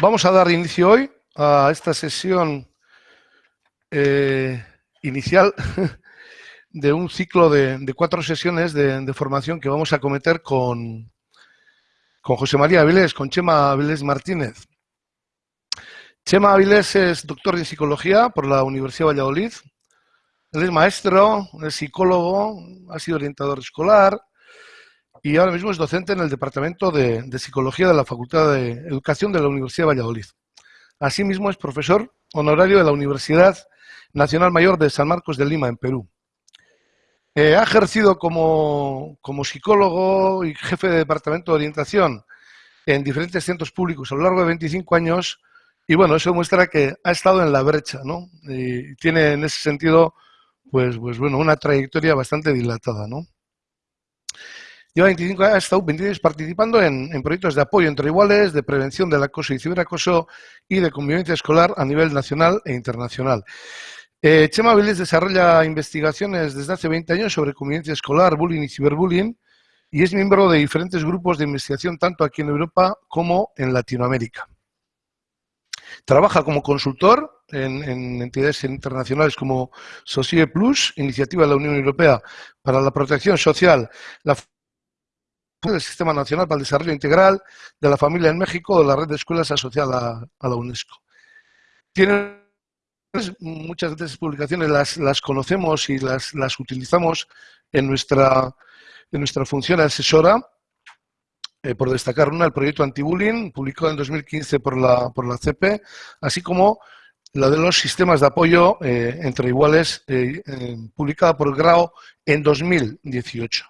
Vamos a dar inicio hoy a esta sesión eh, inicial de un ciclo de, cuatro sesiones de, formación que vamos a cometer con, con José María Avilés, con Chema Avilés Martínez. Chema Avilés es doctor en psicología por la Universidad de Valladolid. Él es maestro, es psicólogo, ha sido orientador escolar, y ahora mismo es docente en el Departamento de, Psicología de la Facultad de Educación de la Universidad de Valladolid. Asimismo es profesor honorario de la Universidad Nacional Mayor de San Marcos de Lima, en Perú. Eh, ha ejercido como, psicólogo y jefe de departamento de orientación en diferentes centros públicos a lo largo de 25 años y bueno, eso muestra que ha estado en la brecha, ¿no? Y tiene en ese sentido, pues, pues bueno, una trayectoria bastante dilatada, ¿no? Lleva 25 años, ha estado 26 participando en, proyectos de apoyo entre iguales, de prevención del acoso y ciberacoso y de convivencia escolar a nivel nacional e internacional. Eh, Chema Vélez desarrolla investigaciones desde hace 20 años sobre convivencia escolar, bullying y ciberbullying y es miembro de diferentes grupos de investigación tanto aquí en Europa como en Latinoamérica. Trabaja como consultor en, en, entidades internacionales como SOCIE Plus, iniciativa de la Unión Europea para la protección social, la del Sistema Nacional para el Desarrollo Integral de la Familia en México de la red de escuelas asociada a la UNESCO. Tiene muchas de esas publicaciones las, las conocemos y las, las utilizamos en nuestra, en nuestra función asesora, eh, por destacar una, el proyecto anti-bullying, publicado en 2015 por la, por la CP, así como la de los sistemas de apoyo eh, entre iguales, eh, publicada por el GRAO en 2018.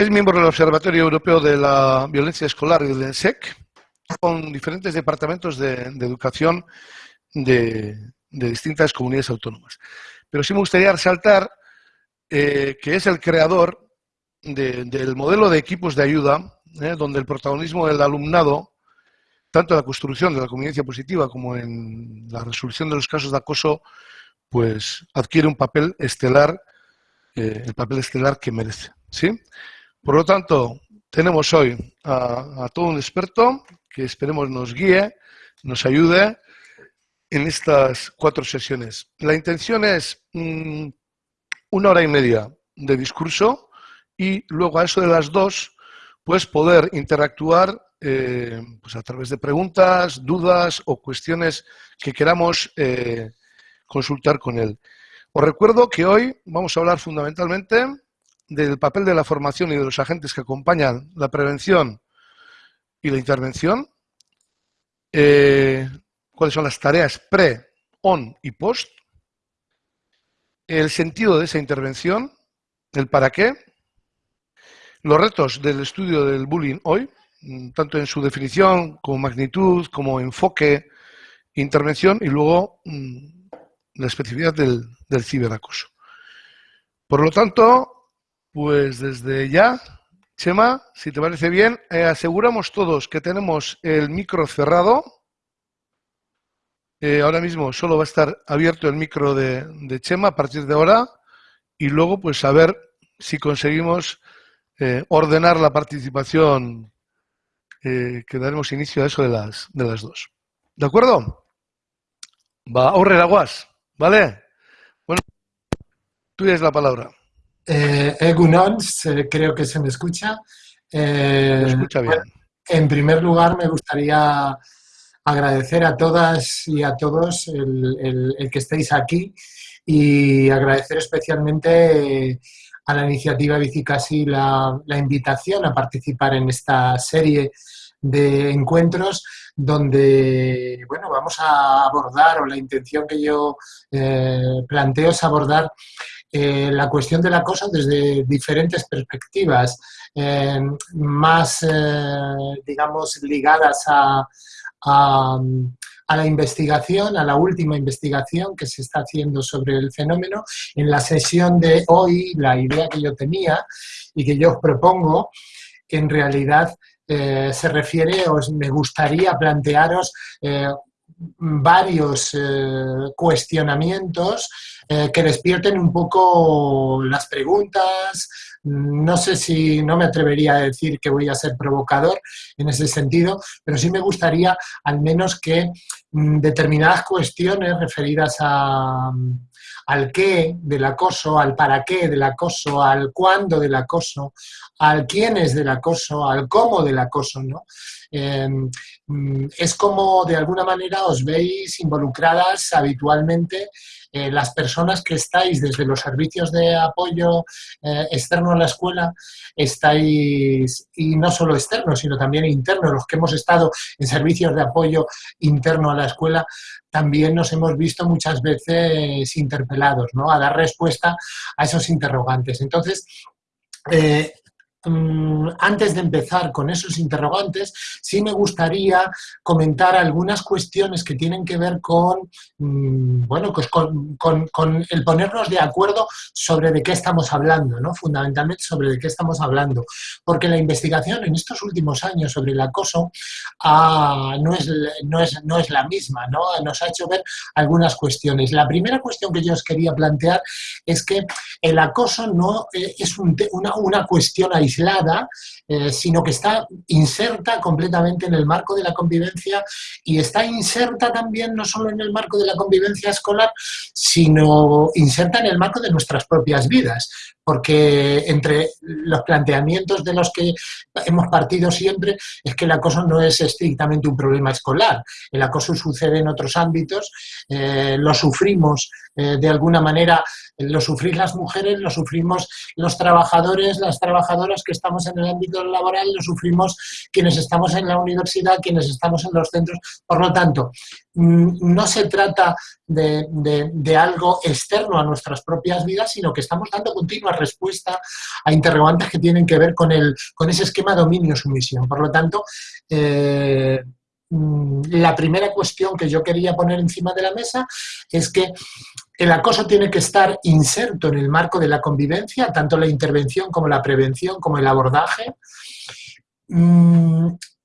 Es miembro del Observatorio Europeo de la Violencia Escolar y del ENSEC, con diferentes departamentos de, educación de, distintas comunidades autónomas. Pero sí me gustaría resaltar eh, que es el creador del modelo de equipos de ayuda, eh, donde el protagonismo del alumnado, tanto en la construcción de la convivencia positiva como en la resolución de los casos de acoso, pues adquiere un papel estelar, eh, el papel estelar que merece. ¿sí? Por lo tanto, tenemos hoy a, todo un experto que esperemos nos guíe, nos ayude en estas cuatro sesiones. La intención es mm, una hora y media de discurso y luego a eso de las dos, pues poder interactuar eh, pues a través de preguntas, dudas o cuestiones que queramos eh, consultar con él. Os recuerdo que hoy vamos a hablar fundamentalmente del papel de la formación y de los agentes que acompañan la prevención y la intervención, eh, cuáles son las tareas pre, on y post, el sentido de esa intervención, el para qué, los retos del estudio del bullying hoy, tanto en su definición como magnitud, como enfoque, intervención y luego mm, la especificidad del, del ciberacoso. Por lo tanto, pues desde ya, Chema, si te parece bien, eh, aseguramos todos que tenemos el micro cerrado. Eh, ahora mismo solo va a estar abierto el micro de, Chema a partir de ahora y luego pues a ver si conseguimos eh, ordenar la participación que daremos inicio a eso de las, de las dos. ¿De acuerdo? Va, a aguas, ¿vale? Bueno, tú tienes la palabra. Eh, Egunon, creo que se me escucha. Eh, escucha bien. en primer lugar, me gustaría agradecer a todas y a todos el, que estéis aquí y agradecer especialmente a la iniciativa Bicicasi la, la invitación a participar en esta serie de encuentros donde bueno, vamos a abordar, o la intención que yo eh, planteo es abordar eh, la cuestión del acoso desde diferentes perspectivas, eh, más, eh, digamos, ligadas a, a, la investigación, a la última investigación que se está haciendo sobre el fenómeno. En la sesión de hoy, la idea que yo tenía y que yo os propongo, en realidad se refiere, os me gustaría plantearos varios eh, cuestionamientos eh, que despierten un poco las preguntas. No sé si no me atrevería a decir que voy a ser provocador en ese sentido, pero sí me gustaría al menos que mm, determinadas cuestiones referidas a, al qué del acoso, al para qué del acoso, al cuándo del acoso, al quién es del acoso, al cómo del acoso, ¿no? Em, mm, es como de alguna manera os veis involucradas habitualmente eh, las personas que estáis desde los servicios de apoyo eh, externo a la escuela, estáis, y no solo externos, sino también internos, los que hemos estado en servicios de apoyo interno a la escuela, también nos hemos visto muchas veces interpelados, ¿no? A dar respuesta a esos interrogantes. Entonces, eh, antes de empezar con esos interrogantes, sí me gustaría comentar algunas cuestiones que tienen que ver con, mm, bueno, pues con, el ponernos de acuerdo sobre de qué estamos hablando, ¿no? Fundamentalmente sobre de qué estamos hablando. Porque la investigación en estos últimos años sobre el acoso ah, no, es, no, es, no es la misma, ¿no? Nos ha hecho ver algunas cuestiones. La primera cuestión que yo os quería plantear es que el acoso no eh, es una, una cuestión aislada, eh, sino que está inserta completamente en el marco de la convivencia y está inserta también no solo en el marco de la convivencia escolar, sino inserta en el marco de nuestras propias vidas porque entre los planteamientos de los que hemos partido siempre es que el acoso no es estrictamente un problema escolar. El acoso sucede en otros ámbitos, eh, lo sufrimos eh, de alguna manera, lo sufrís las mujeres, lo sufrimos los trabajadores, las trabajadoras que estamos en el ámbito laboral, lo sufrimos quienes estamos en la universidad, quienes estamos en los centros. Por lo tanto, no se trata de, algo externo a nuestras propias vidas, sino que estamos dando continua respuesta a interrogantes que tienen que ver con, el, con ese esquema dominio-sumisión. Por lo tanto, eh, mm, la primera cuestión que yo quería poner encima de la mesa es que el acoso tiene que estar inserto en el marco de la convivencia, tanto la intervención como la prevención, como el abordaje.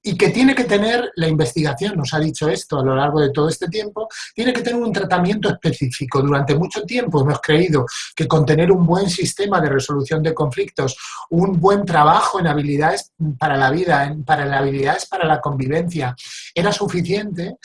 Y que tiene que tener, la investigación nos ha dicho esto a lo largo de todo este tiempo, tiene que tener un tratamiento específico. Durante mucho tiempo hemos creído que con tener un buen sistema de resolución de conflictos, un buen trabajo en habilidades para la vida, para las habilidades para la convivencia, era suficiente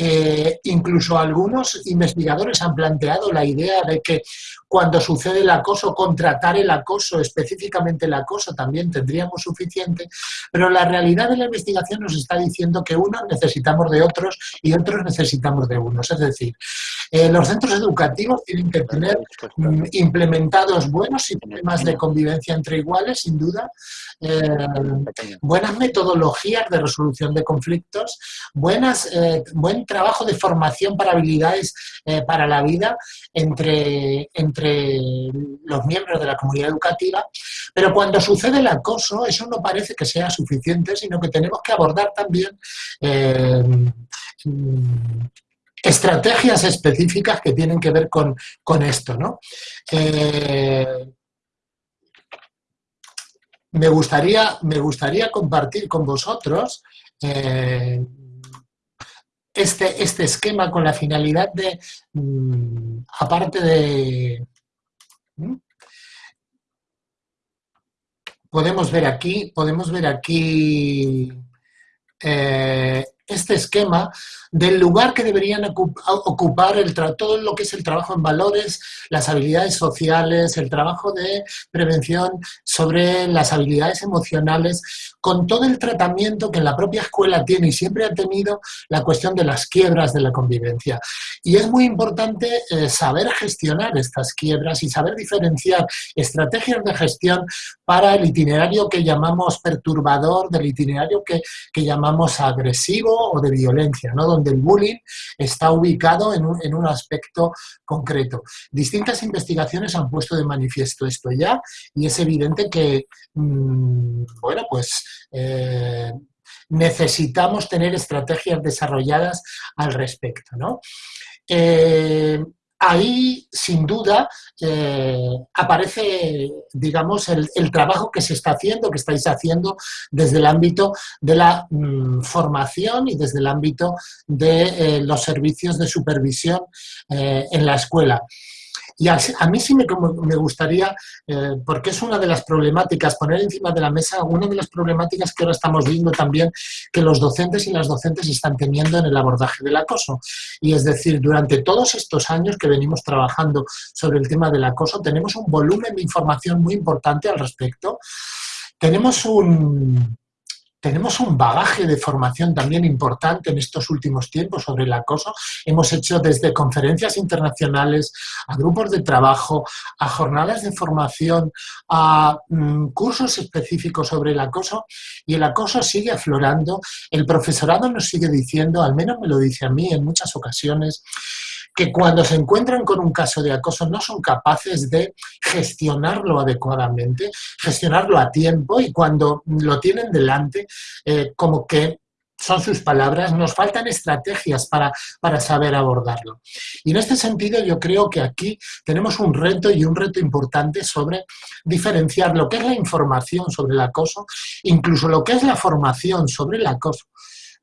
eh, incluso algunos investigadores han planteado la idea de que cuando sucede el acoso, contratar el acoso, específicamente el acoso, también tendríamos suficiente, pero la realidad de la investigación nos está diciendo que unos necesitamos de otros y otros necesitamos de unos. Es decir, eh, los centros educativos tienen que tener mm, implementados buenos sistemas de convivencia entre iguales, sin duda, eh, buenas metodologías de resolución de conflictos, buenas, buen trabajo de formación para habilidades eh, para la vida entre, entre los miembros de la comunidad educativa, pero cuando sucede el acoso, eso no parece que sea suficiente, sino que tenemos que abordar también eh, estrategias específicas que tienen que ver con, esto. ¿no? Eh, me, gustaría, me gustaría compartir con vosotros este, este esquema con la finalidad de, mm, aparte de... Podemos ver aquí, podemos ver aquí eh, este esquema del lugar que deberían ocupar el todo lo que es el trabajo en valores, las habilidades sociales, el trabajo de prevención sobre las habilidades emocionales, con todo el tratamiento que la propia escuela tiene y siempre ha tenido la cuestión de las quiebras de la convivencia. Y es muy importante eh, saber gestionar estas quiebras y saber diferenciar estrategias de gestión para el itinerario que llamamos perturbador, del itinerario que, que llamamos agresivo o de violencia, ¿no? donde el bullying está ubicado en un, en un aspecto concreto. Distintas investigaciones han puesto de manifiesto esto ya y es evidente que, mm, bueno, pues... Eh, necesitamos tener estrategias desarrolladas al respecto. ¿no? Eh, ahí, sin duda, eh, aparece, digamos, el, trabajo que se está haciendo, que estáis haciendo desde el ámbito de la mm, formación y desde el ámbito de los servicios de supervisión en la escuela. Y a, mí sí me, me gustaría, eh, porque es una de las problemáticas, poner encima de la mesa una de las problemáticas que ahora estamos viendo también que los docentes y las docentes están teniendo en el abordaje del acoso. Y es decir, durante todos estos años que venimos trabajando sobre el tema del acoso, tenemos un volumen de información muy importante al respecto. Tenemos un, tenemos un bagaje de formación también importante en estos últimos tiempos sobre el acoso. Hemos hecho desde conferencias internacionales, a grupos de trabajo, a jornadas de formación, a mm, cursos específicos sobre el acoso y el acoso sigue aflorando. El profesorado nos sigue diciendo, al menos me lo dice a mí en muchas ocasiones, que cuando se encuentran con un caso de acoso no son capaces de gestionarlo adecuadamente, gestionarlo a tiempo y cuando lo tienen delante, eh, como que son sus palabras, nos faltan estrategias para, para, saber abordarlo. Y en este sentido yo creo que aquí tenemos un reto y un reto importante sobre diferenciar lo que es la información sobre el acoso, incluso lo que es la formación sobre el acoso,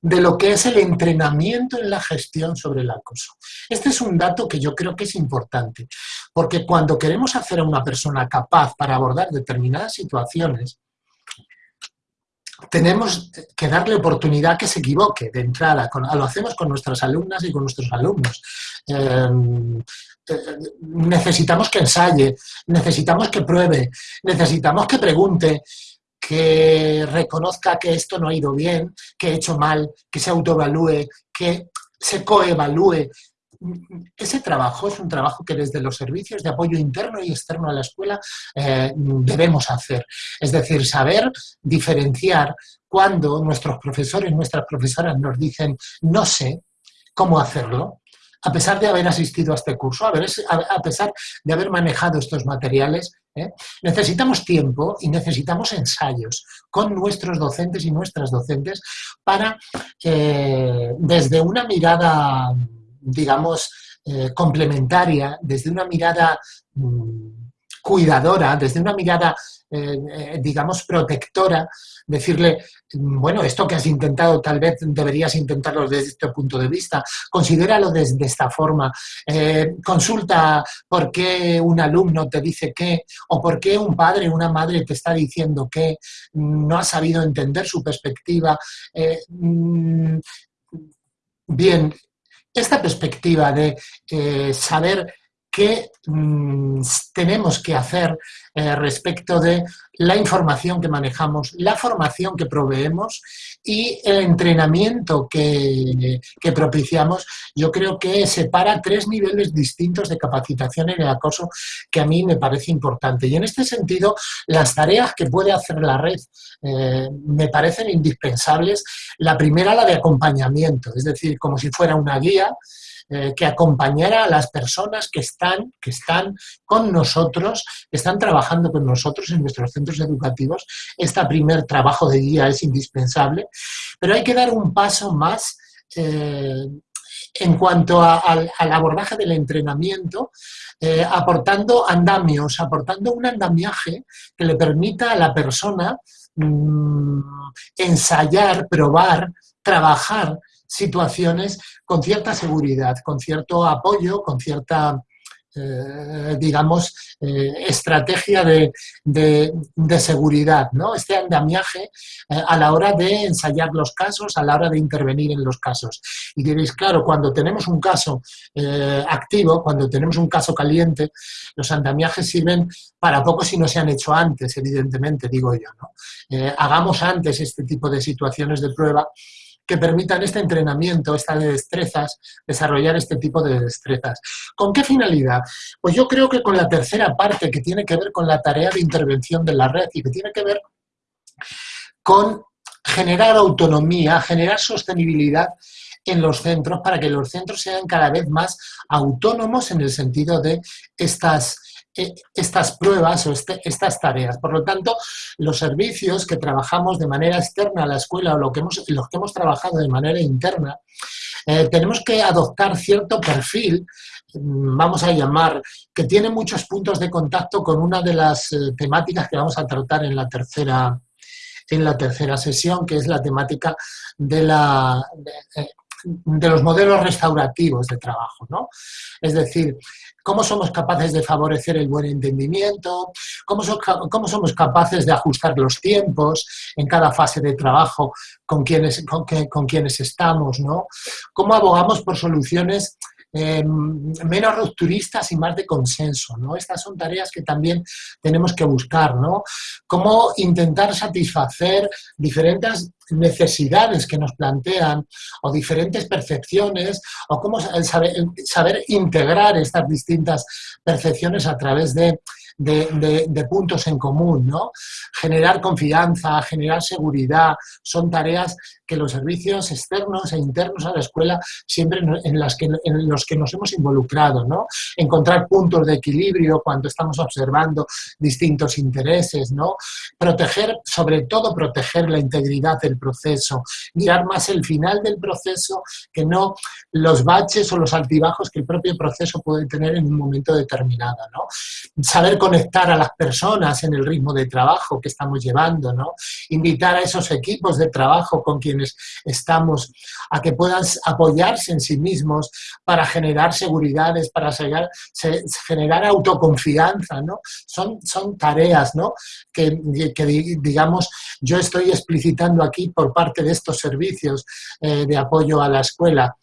de lo que es el entrenamiento en la gestión sobre el acoso. Este es un dato que yo creo que es importante, porque cuando queremos hacer a una persona capaz para abordar determinadas situaciones, tenemos que darle oportunidad que se equivoque de entrada. lo hacemos con nuestras alumnas y con nuestros alumnos. Em, eh, necesitamos que ensaye, necesitamos que pruebe, necesitamos que pregunte, que reconozca que esto no ha ido bien, que he hecho mal, que se autoevalúe, que se coevalúe. Ese trabajo es un trabajo que desde los servicios de apoyo interno y externo a la escuela eh, debemos hacer. Es decir, saber diferenciar cuando nuestros profesores, nuestras profesoras nos dicen no sé cómo hacerlo, a pesar de haber asistido a este curso, a, pesar de haber manejado estos materiales, ¿eh? necesitamos tiempo y necesitamos ensayos con nuestros docentes y nuestras docentes para, eh, desde una mirada, digamos, eh, complementaria, desde una mirada mm, cuidadora, desde una mirada, digamos, protectora, decirle, bueno, esto que has intentado tal vez deberías intentarlo desde este punto de vista, considéralo desde esta forma, eh, consulta por qué un alumno te dice qué, o por qué un padre o una madre te está diciendo que no ha sabido entender su perspectiva. Eh, mm, bien, esta perspectiva de eh, saber qué mm, tenemos que hacer respecto de la información que manejamos, la formación que proveemos y el entrenamiento que, que, propiciamos, yo creo que separa tres niveles distintos de capacitación en el acoso que a mí me parece importante. Y en este sentido, las tareas que puede hacer la red eh, me parecen indispensables. La primera, la de acompañamiento, es decir, como si fuera una guía, eh, que acompañara a las personas que están, que están con nosotros, que están trabajando con nosotros en nuestros centros educativos. Este primer trabajo de guía es indispensable, pero hay que dar un paso más eh, en cuanto al abordaje del entrenamiento, eh, aportando andamios, aportando un andamiaje que le permita a la persona mm, ensayar, probar, trabajar situaciones con cierta seguridad, con cierto apoyo, con cierta, eh, digamos, eh, estrategia de, seguridad, ¿no? Este andamiaje eh, a la hora de ensayar los casos, a la hora de intervenir en los casos. Y diréis, claro, cuando tenemos un caso activo, cuando tenemos un caso caliente, los andamiajes sirven para poco si no se han hecho antes, evidentemente, digo yo, ¿no? hagamos antes este tipo de situaciones de prueba que permitan este entrenamiento, estas destrezas, desarrollar este tipo de destrezas. ¿Con qué finalidad? Pues yo creo que con la tercera parte que tiene que ver con la tarea de intervención de la red y que tiene que ver con generar autonomía, generar sostenibilidad en los centros para que los centros sean cada vez más autónomos en el sentido de estas estas pruebas o este, estas tareas. Por lo tanto, los servicios que trabajamos de manera externa a la escuela o lo que hemos, los que hemos trabajado de manera interna, eh, tenemos que adoptar cierto perfil mm, vamos a llamar, que tiene muchos puntos de contacto con una de las eh, temáticas que vamos a tratar en la tercera, en la tercera sesión, que es la temática de, la, de los modelos restaurativos de trabajo. ¿no? Es decir, cómo somos capaces de favorecer el buen entendimiento, cómo, somos capaces de ajustar los tiempos en cada fase de trabajo con quienes, con, quienes estamos, ¿no? cómo abogamos por soluciones Em, menos rupturistas y más de consenso, ¿no? Estas son tareas que también tenemos que buscar, ¿no? Cómo intentar satisfacer diferentes necesidades que nos plantean o diferentes percepciones o cómo saber, saber integrar estas distintas percepciones a través de de, puntos en común, ¿no? Generar confianza, generar seguridad, son tareas que los servicios externos e internos a la escuela siempre en, las que, en los que nos hemos involucrado, ¿no? Encontrar puntos de equilibrio cuando estamos observando distintos intereses, ¿no? Proteger, sobre todo proteger la integridad del proceso, mirar más el final del proceso que no los baches o los altibajos que el propio proceso puede tener en un momento determinado, ¿no? Saber conectar a las personas en el ritmo de trabajo que estamos llevando, ¿no? Invitar a esos equipos de trabajo con quienes estamos a que puedan apoyarse en sí mismos para generar seguridades, para generar autoconfianza, ¿no? Son, son tareas, ¿no? Que, que, digamos, yo estoy explicitando aquí por parte de estos servicios eh, de apoyo a la escuela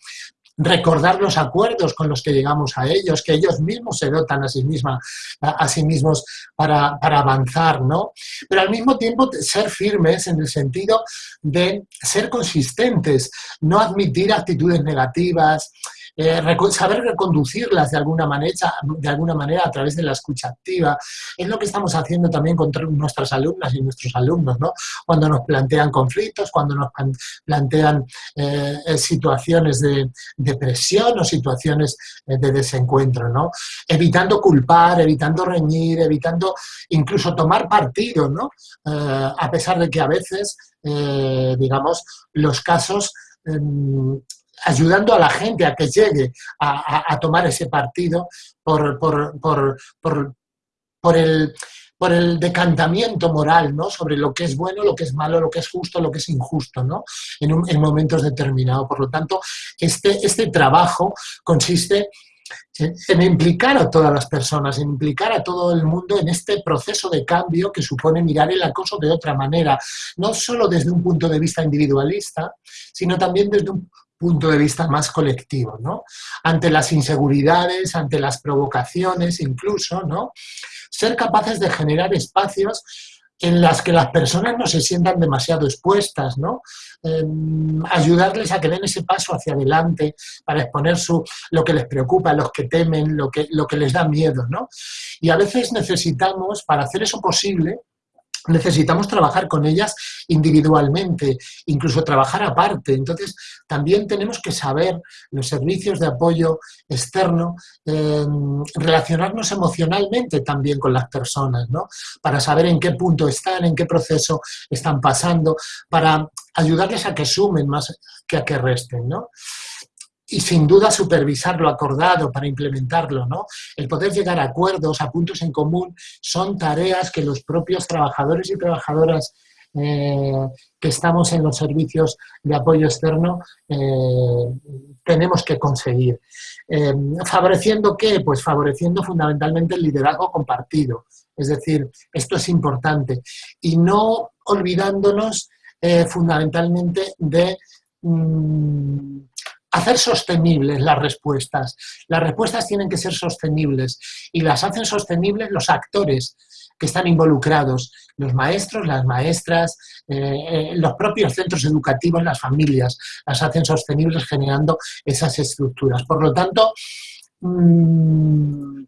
recordar los acuerdos con los que llegamos a ellos, que ellos mismos se dotan a sí, misma, a, sí mismos para, para, avanzar, ¿no? Pero al mismo tiempo ser firmes en el sentido de ser consistentes, no admitir actitudes negativas, eh, saber reconducirlas de alguna, manera, de alguna manera a través de la escucha activa. Es lo que estamos haciendo también con nuestras alumnas y nuestros alumnos, ¿no? Cuando nos plantean conflictos, cuando nos plantean eh, eh, situaciones de, depresión o situaciones de desencuentro, ¿no? Evitando culpar, evitando reñir, evitando incluso tomar partido, ¿no? a pesar de que a veces, digamos, los casos em, ayudando a la gente a que llegue a, tomar ese partido por, por, el, por el decantamiento moral, ¿no? Sobre lo que es bueno, lo que es malo, lo que es justo, lo que es injusto, ¿no? En, en momentos determinados. Por lo tanto, este, este trabajo consiste en implicar a todas las personas, en implicar a todo el mundo en este proceso de cambio que supone mirar el acoso de otra manera, no solo desde un punto de vista individualista, sino también desde un punto de vista más colectivo, ¿no? Ante las inseguridades, ante las provocaciones incluso, ¿no? Ser capaces de generar espacios en las que las personas no se sientan demasiado expuestas, ¿no? Em, ayudarles a que den ese paso hacia adelante para exponer su, lo que les preocupa, los que temen, lo que, lo que les da miedo, ¿no? Y a veces necesitamos, para hacer eso posible, necesitamos trabajar con ellas individualmente, incluso trabajar aparte. Entonces, también tenemos que saber, los servicios de apoyo externo, em, relacionarnos emocionalmente también con las personas, ¿no? Para saber en qué punto están, en qué proceso están pasando, para ayudarles a que sumen más que a que resten, ¿no? Y sin duda supervisar lo acordado para implementarlo, ¿no? El poder llegar a acuerdos, a puntos en común, son tareas que los propios trabajadores y trabajadoras eh, que estamos en los servicios de apoyo externo eh, tenemos que conseguir. Eh, ¿Favoreciendo qué? Pues favoreciendo fundamentalmente el liderazgo compartido. Es decir, esto es importante. Y no olvidándonos fundamentalmente de... Mm, hacer sostenibles las respuestas. Las respuestas tienen que ser sostenibles y las hacen sostenibles los actores que están involucrados, los maestros, las maestras, eh, eh, los propios centros educativos, las familias, las hacen sostenibles generando esas estructuras. Por lo tanto, mm,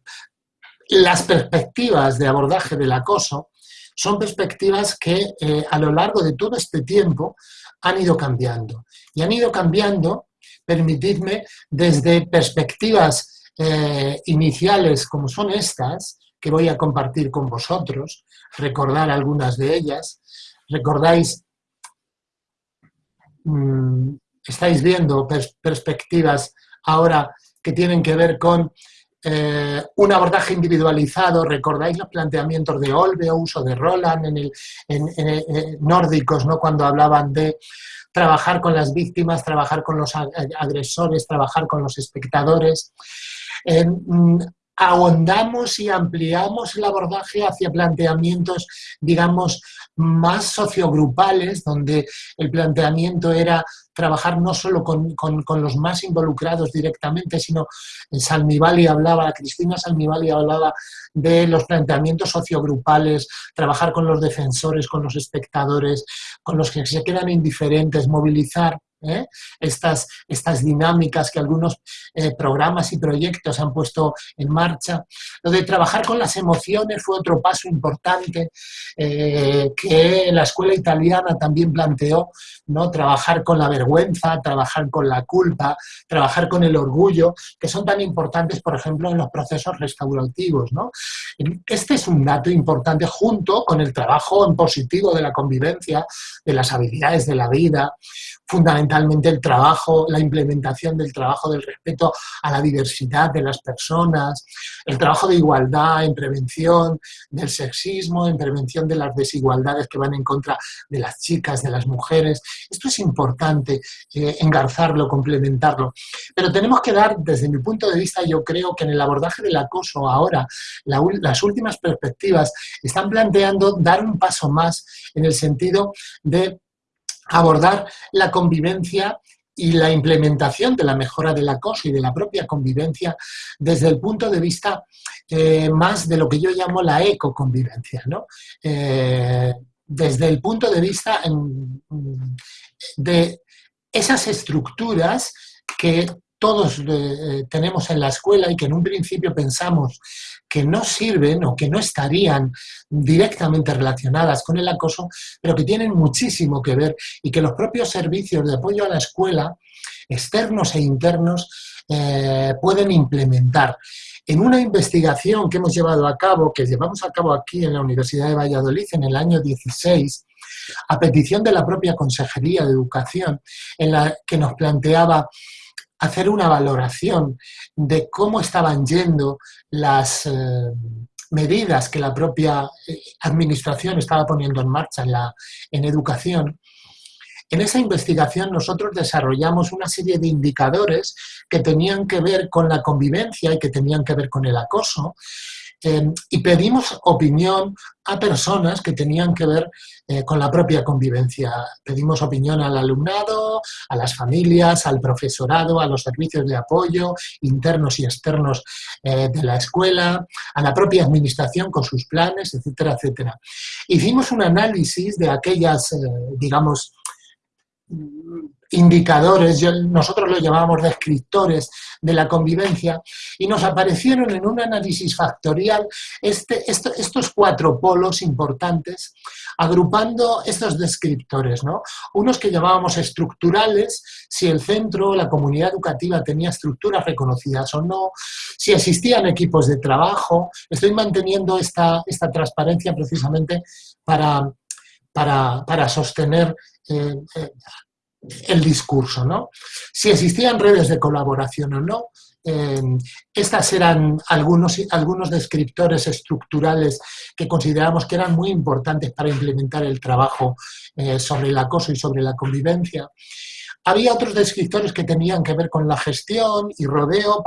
las perspectivas de abordaje del acoso son perspectivas que eh, a lo largo de todo este tiempo han ido cambiando. Y han ido cambiando permitidme desde perspectivas eh, iniciales como son estas, que voy a compartir con vosotros, recordar algunas de ellas. ¿Recordáis? Mm, estáis viendo perspectivas ahora que tienen que ver con eh, un abordaje individualizado, recordáis los planteamientos de Olveus o de Roland en, el, en, nórdicos, ¿no? cuando hablaban de trabajar con las víctimas, trabajar con los agresores, trabajar con los espectadores. Mm, ahondamos y ampliamos el abordaje hacia planteamientos, digamos, más sociogrupales, donde el planteamiento era trabajar no solo con, los más involucrados directamente, sino Salmivali hablaba, Cristina Salmivali hablaba de los planteamientos sociogrupales, trabajar con los defensores, con los espectadores, con los que se quedan indiferentes, movilizar ¿eh? estas, estas dinámicas que algunos eh, programas y proyectos han puesto en marcha. Lo de trabajar con las emociones fue otro paso importante eh, que la escuela italiana también planteó, ¿no? trabajar con la vergüenza, trabajar con la culpa, trabajar con el orgullo, que son tan importantes, por ejemplo, en los procesos restaurativos. ¿no? Este es un dato importante junto con el trabajo en positivo de la convivencia, de las habilidades de la vida, fundamentalmente el trabajo, la implementación del trabajo del respeto a la diversidad de las personas, el trabajo de igualdad en prevención del sexismo, en prevención de las desigualdades que van en contra de las chicas, de las mujeres. Esto es importante, eh, engarzarlo, complementarlo. Pero tenemos que dar, desde mi punto de vista, yo creo que en el abordaje del acoso ahora, las últimas perspectivas están planteando dar un paso más en el sentido de abordar la convivencia y la implementación de la mejora del acoso y de la propia convivencia desde el punto de vista eh, más de lo que yo llamo la ecoconvivencia, ¿no? Eh, desde el punto de vista de esas estructuras que todos eh, tenemos en la escuela y que en un principio pensamos que no sirven o que no estarían directamente relacionadas con el acoso, pero que tienen muchísimo que ver y que los propios servicios de apoyo a la escuela, externos e internos, eh, pueden implementar. En una investigación que hemos llevado a cabo, que llevamos a cabo aquí en la Universidad de Valladolid en el año 16, a petición de la propia Consejería de Educación, en la que nos planteaba hacer una valoración de cómo estaban yendo las eh, medidas que la propia eh, administración estaba poniendo en marcha en, la, en educación, en esa investigación nosotros desarrollamos una serie de indicadores que tenían que ver con la convivencia y que tenían que ver con el acoso Em, y pedimos opinión a personas que tenían que ver eh, con la propia convivencia. Pedimos opinión al alumnado, a las familias, al profesorado, a los servicios de apoyo internos y externos eh, de la escuela, a la propia administración con sus planes, etcétera, etcétera. Hicimos un análisis de aquellas, eh, digamos, indicadores, nosotros lo llamamos descriptores de la convivencia, y nos aparecieron en un análisis factorial este, estos cuatro polos importantes, agrupando estos descriptores, ¿no? Unos que llamábamos estructurales, si el centro, la comunidad educativa tenía estructuras reconocidas o no, si existían equipos de trabajo, estoy manteniendo esta, esta transparencia precisamente para, para, sostener eh, eh, el discurso, ¿no? Si existían redes de colaboración o no, eh, estas eran algunos, algunos descriptores estructurales que consideramos que eran muy importantes para implementar el trabajo eh, sobre el acoso y sobre la convivencia. Había otros descriptores que tenían que ver con la gestión y rodeo,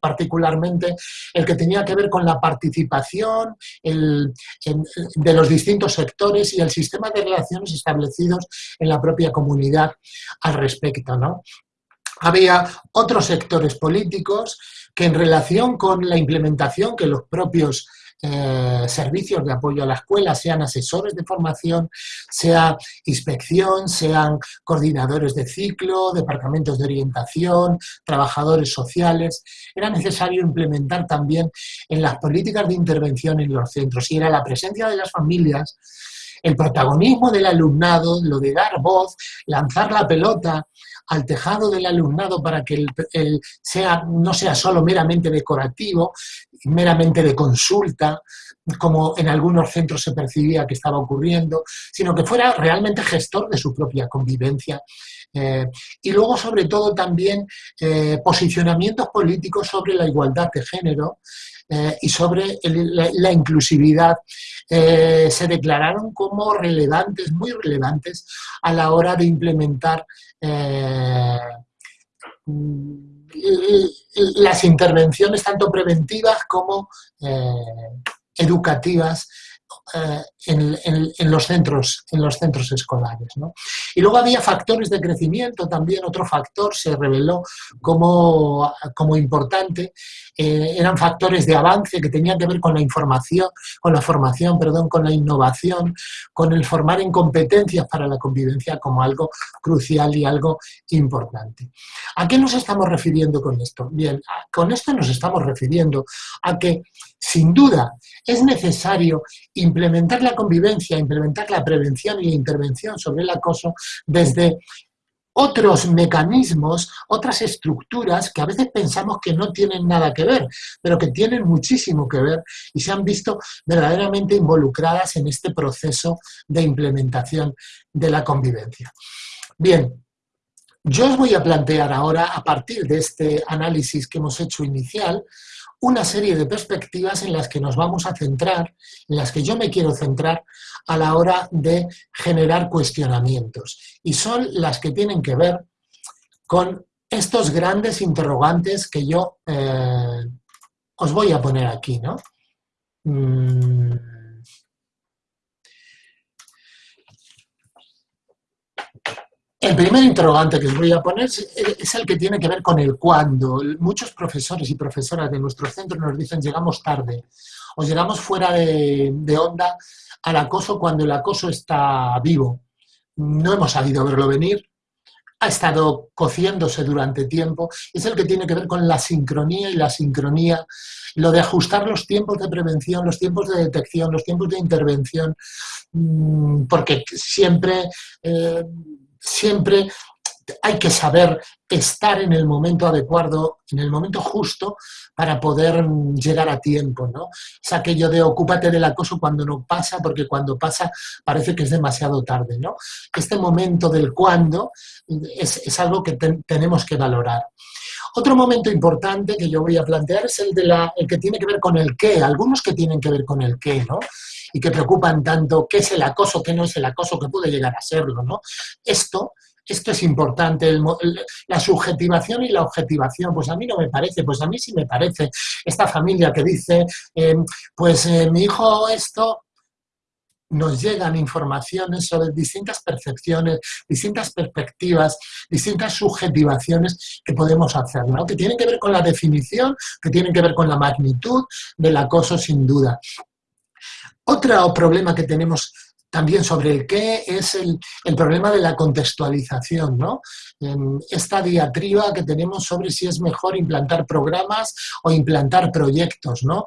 particularmente el que tenía que ver con la participación de los distintos sectores y el sistema de relaciones establecidos en la propia comunidad al respecto. ¿no? Había otros sectores políticos que en relación con la implementación que los propios eh, servicios de apoyo a la escuela, sean asesores de formación, sea inspección, sean coordinadores de ciclo, departamentos de orientación, trabajadores sociales. Era necesario implementar también en las políticas de intervención en los centros y era la presencia de las familias el protagonismo del alumnado, lo de dar voz, lanzar la pelota al tejado del alumnado para que el, sea, no sea solo meramente decorativo, meramente de consulta, como en algunos centros se percibía que estaba ocurriendo, sino que fuera realmente gestor de su propia convivencia. Eh, y luego, sobre todo, también eh, posicionamientos políticos sobre la igualdad de género eh, y sobre la, inclusividad. Se declararon como relevantes, muy relevantes, a la hora de implementar las intervenciones tanto preventivas como educativas eh, en, los centros, en los centros escolares. Y luego había factores de crecimiento, también otro factor se reveló como, como importante, eh, eran factores de avance que tenían que ver con la información, con la formación, perdón, con la innovación, con el formar en competencias para la convivencia como algo crucial y algo importante. ¿A qué nos estamos refiriendo con esto? Bien, con esto nos estamos refiriendo a que, sin duda, es necesario implementar la convivencia, implementar la prevención y la intervención sobre el acoso desde otros mecanismos, otras estructuras que a veces pensamos que no tienen nada que ver, pero que tienen muchísimo que ver y se han visto verdaderamente involucradas en este proceso de implementación de la convivencia. Bien, yo os voy a plantear ahora, a partir de este análisis que hemos hecho inicial, una serie de perspectivas en las que nos vamos a centrar, en las que yo me quiero centrar a la hora de generar cuestionamientos. Y son las que tienen que ver con estos grandes interrogantes que yo eh, os voy a poner aquí, ¿no? Mm. El primer interrogante que os voy a poner es el que tiene que ver con el cuándo. Muchos profesores y profesoras de nuestro centro nos dicen llegamos tarde o llegamos fuera de, onda al acoso cuando el acoso está vivo. No hemos sabido verlo venir, ha estado cociéndose durante tiempo, es el que tiene que ver con la sincronía y la sincronía, lo de ajustar los tiempos de prevención, los tiempos de detección, los tiempos de intervención, mm, porque siempre... Eh, siempre hay que saber estar en el momento adecuado, en el momento justo, para poder llegar a tiempo, ¿no? Es aquello de ocúpate del acoso cuando no pasa, porque cuando pasa parece que es demasiado tarde, ¿no? Este momento del cuándo es, algo que tenemos que valorar. Otro momento importante que yo voy a plantear es el, de la, el que tiene que ver con el qué, algunos que tienen que ver con el qué, ¿no? Y que preocupan tanto qué es el acoso, qué no es el acoso, que puede llegar a serlo, ¿no? Esto esto es importante, la subjetivación y la objetivación, pues a mí no me parece, pues a mí sí me parece. Esta familia que dice, eh, pues eh, mi hijo esto, nos llegan informaciones sobre distintas percepciones, distintas perspectivas, distintas subjetivaciones que podemos hacer, ¿no? que tienen que ver con la definición, que tienen que ver con la magnitud del acoso sin duda. Otro problema que tenemos también sobre el qué es el, problema de la contextualización, ¿no? Esta diatriba que tenemos sobre si es mejor implantar programas o implantar proyectos, ¿no?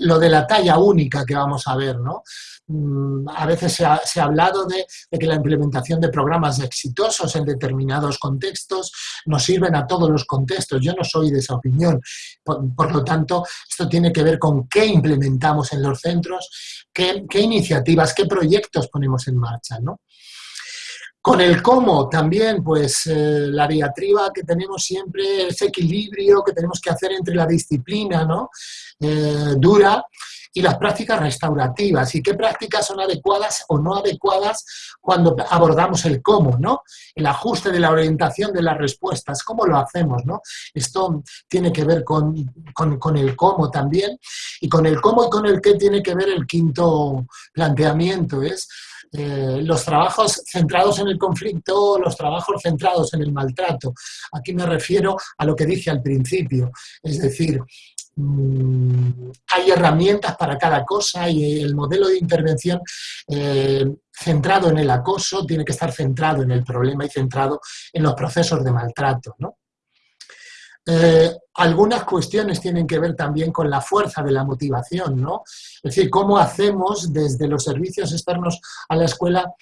Lo de la talla única que vamos a ver, ¿no? Mm, a veces se ha, hablado de, que la implementación de programas exitosos en determinados contextos nos sirven a todos los contextos. Yo no soy de esa opinión. Por, lo tanto, esto tiene que ver con qué implementamos en los centros, qué, iniciativas, qué proyectos ponemos en marcha. Con el cómo también, pues eh, la diatriba que tenemos siempre, ese equilibrio que tenemos que hacer entre la disciplina ¿no? Eh, dura y las prácticas restaurativas y qué prácticas son adecuadas o no adecuadas cuando abordamos el cómo, ¿no? El ajuste de la orientación de las respuestas, cómo lo hacemos, ¿no? Esto tiene que ver con, el cómo también y con el cómo y con el qué tiene que ver el quinto planteamiento, es eh, los trabajos centrados en el conflicto, los trabajos centrados en el maltrato. Aquí me refiero a lo que dije al principio, es decir, Mm, hay herramientas para cada cosa y el modelo de intervención eh, centrado en el acoso tiene que estar centrado en el problema y centrado en los procesos de maltrato. Eh, algunas cuestiones tienen que ver también con la fuerza de la motivación, ¿no? Es decir, cómo hacemos desde los servicios externos a la escuela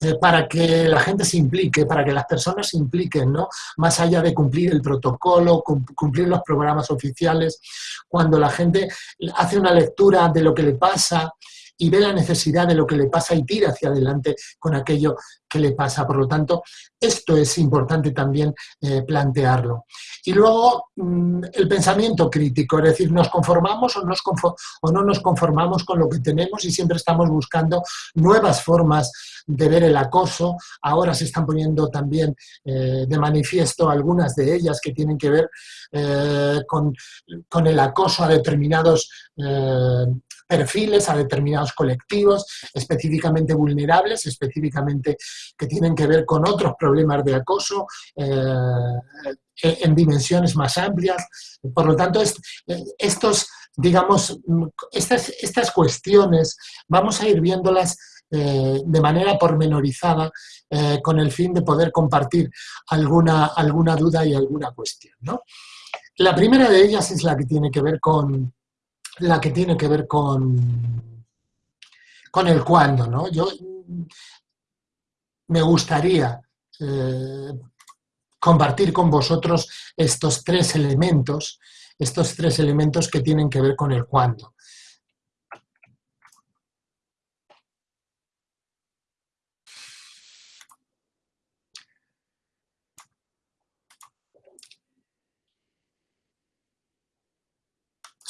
eh, para que la gente se implique, para que las personas se impliquen, ¿no? Más allá de cumplir el protocolo, cumplir los programas oficiales, cuando la gente hace una lectura de lo que le pasa y ve la necesidad de lo que le pasa y tira hacia adelante con aquello que le pasa. Por lo tanto, esto es importante también eh, plantearlo. Y luego, mm, el pensamiento crítico, es decir, nos conformamos o, no nos conformamos con lo que tenemos y siempre estamos buscando nuevas formas de ver el acoso. Ahora se están poniendo también eh, de manifiesto algunas de ellas que tienen que ver eh, con, con, el acoso a determinados perfiles, a determinados colectivos específicamente vulnerables, específicamente que tienen que ver con otros problemas de acoso eh, en dimensiones más amplias. Por lo tanto, estos, digamos, estas, estas cuestiones vamos a ir viéndolas eh, de manera pormenorizada eh, con el fin de poder compartir alguna, alguna duda y alguna cuestión. La primera de ellas es la que tiene que ver con, la que tiene que ver con, con el cuándo, ¿no? Yo me gustaría eh, compartir con vosotros estos tres elementos, estos tres elementos que tienen que ver con el cuándo.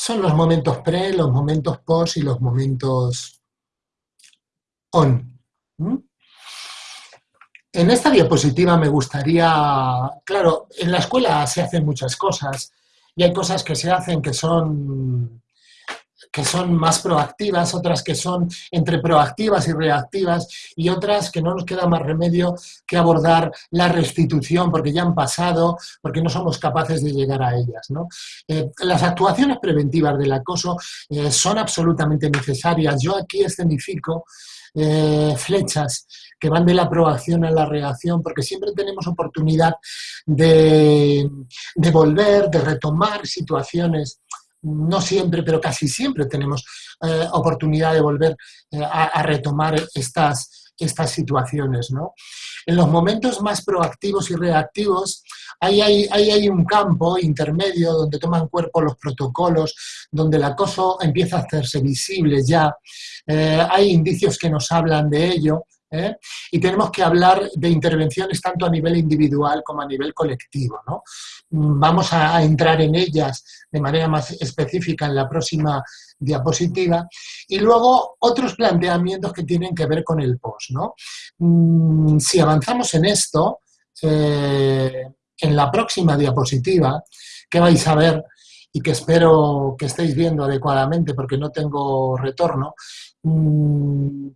Son los momentos pre, los momentos post y los momentos on. En esta diapositiva me gustaría, claro, en la escuela se hacen muchas cosas y hay cosas que se hacen que son que son más proactivas, otras que son entre proactivas y reactivas y otras que no nos queda más remedio que abordar la restitución porque ya han pasado, porque no somos capaces de llegar a ellas. Eh, las actuaciones preventivas del acoso eh, son absolutamente necesarias. Yo aquí escenifico eh, flechas que van de la proacción a la reacción, porque siempre tenemos oportunidad de, de volver, de retomar situaciones no siempre, pero casi siempre tenemos eh, oportunidad de volver eh, a, retomar estas, estas situaciones. ¿no? En los momentos más proactivos y reactivos, ahí hay, hay, un campo intermedio donde toman cuerpo los protocolos, donde el acoso empieza a hacerse visible ya. Eh, hay indicios que nos hablan de ello, ¿eh? y tenemos que hablar de intervenciones tanto a nivel individual como a nivel colectivo. ¿no? Vamos a, entrar en ellas de manera más específica en la próxima diapositiva. Y luego otros planteamientos que tienen que ver con el post. ¿no? Mm, si avanzamos en esto, eh, en la próxima diapositiva, que vais a ver y que espero que estéis viendo adecuadamente porque no tengo retorno, mm,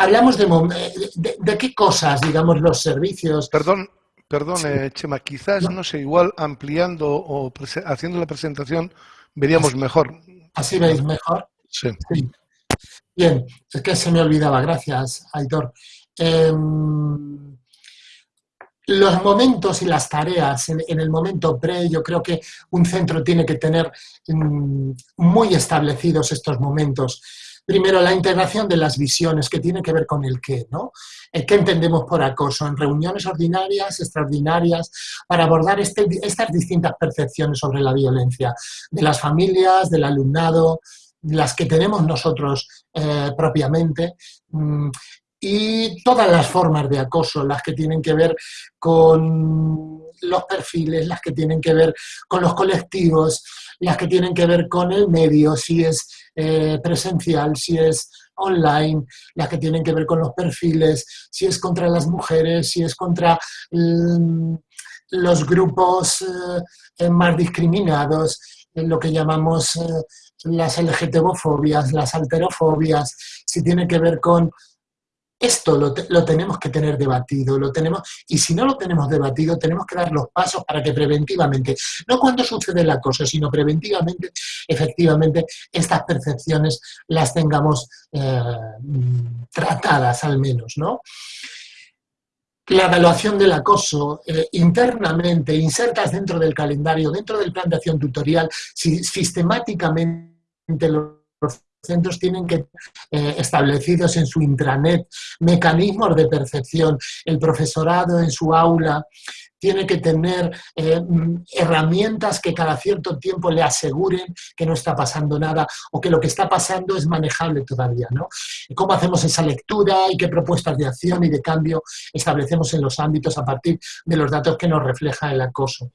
hablamos de, de, qué cosas, digamos, los servicios. Perdón, perdón, eh, Chema, quizás, no. sé, igual ampliando o haciendo la presentación veríamos mejor. ¿Así veis mejor? Sí. Bien, es que se me olvidaba, gracias, Aitor. Em, los momentos y las tareas en, el momento pre, yo creo que un centro tiene que tener mm, muy establecidos estos momentos. Primero, la integración de las visiones, que tiene que ver con el qué, ¿no? El qué entendemos por acoso en reuniones ordinarias, extraordinarias, para abordar este, estas distintas percepciones sobre la violencia de las familias, del alumnado, las que tenemos nosotros eh, propiamente, mm, y todas las formas de acoso, las que tienen que ver con los perfiles, las que tienen que ver con los colectivos, las que tienen que ver con el medio, si es eh, presencial, si es online, las que tienen que ver con los perfiles, si es contra las mujeres, si es contra mm, los grupos eh, más discriminados, lo que llamamos eh, las LGTBofobias, las alterofobias, si tiene que ver con esto lo, tenemos que tener debatido, lo tenemos, y si no lo tenemos debatido, tenemos que dar los pasos para que preventivamente, no cuando sucede la cosa, sino preventivamente, efectivamente, estas percepciones las tengamos eh, tratadas al menos, ¿no? La evaluación del acoso eh, internamente, insertas dentro del calendario, dentro del plan de acción tutorial, si, sistemáticamente los centros tienen que eh, establecidos en su intranet mecanismos de percepción. El profesorado en su aula tiene que tener eh, herramientas que cada cierto tiempo le aseguren que no está pasando nada o que lo que está pasando es manejable todavía. ¿no? ¿Cómo hacemos esa lectura y qué propuestas de acción y de cambio establecemos en los ámbitos a partir de los datos que nos refleja el acoso?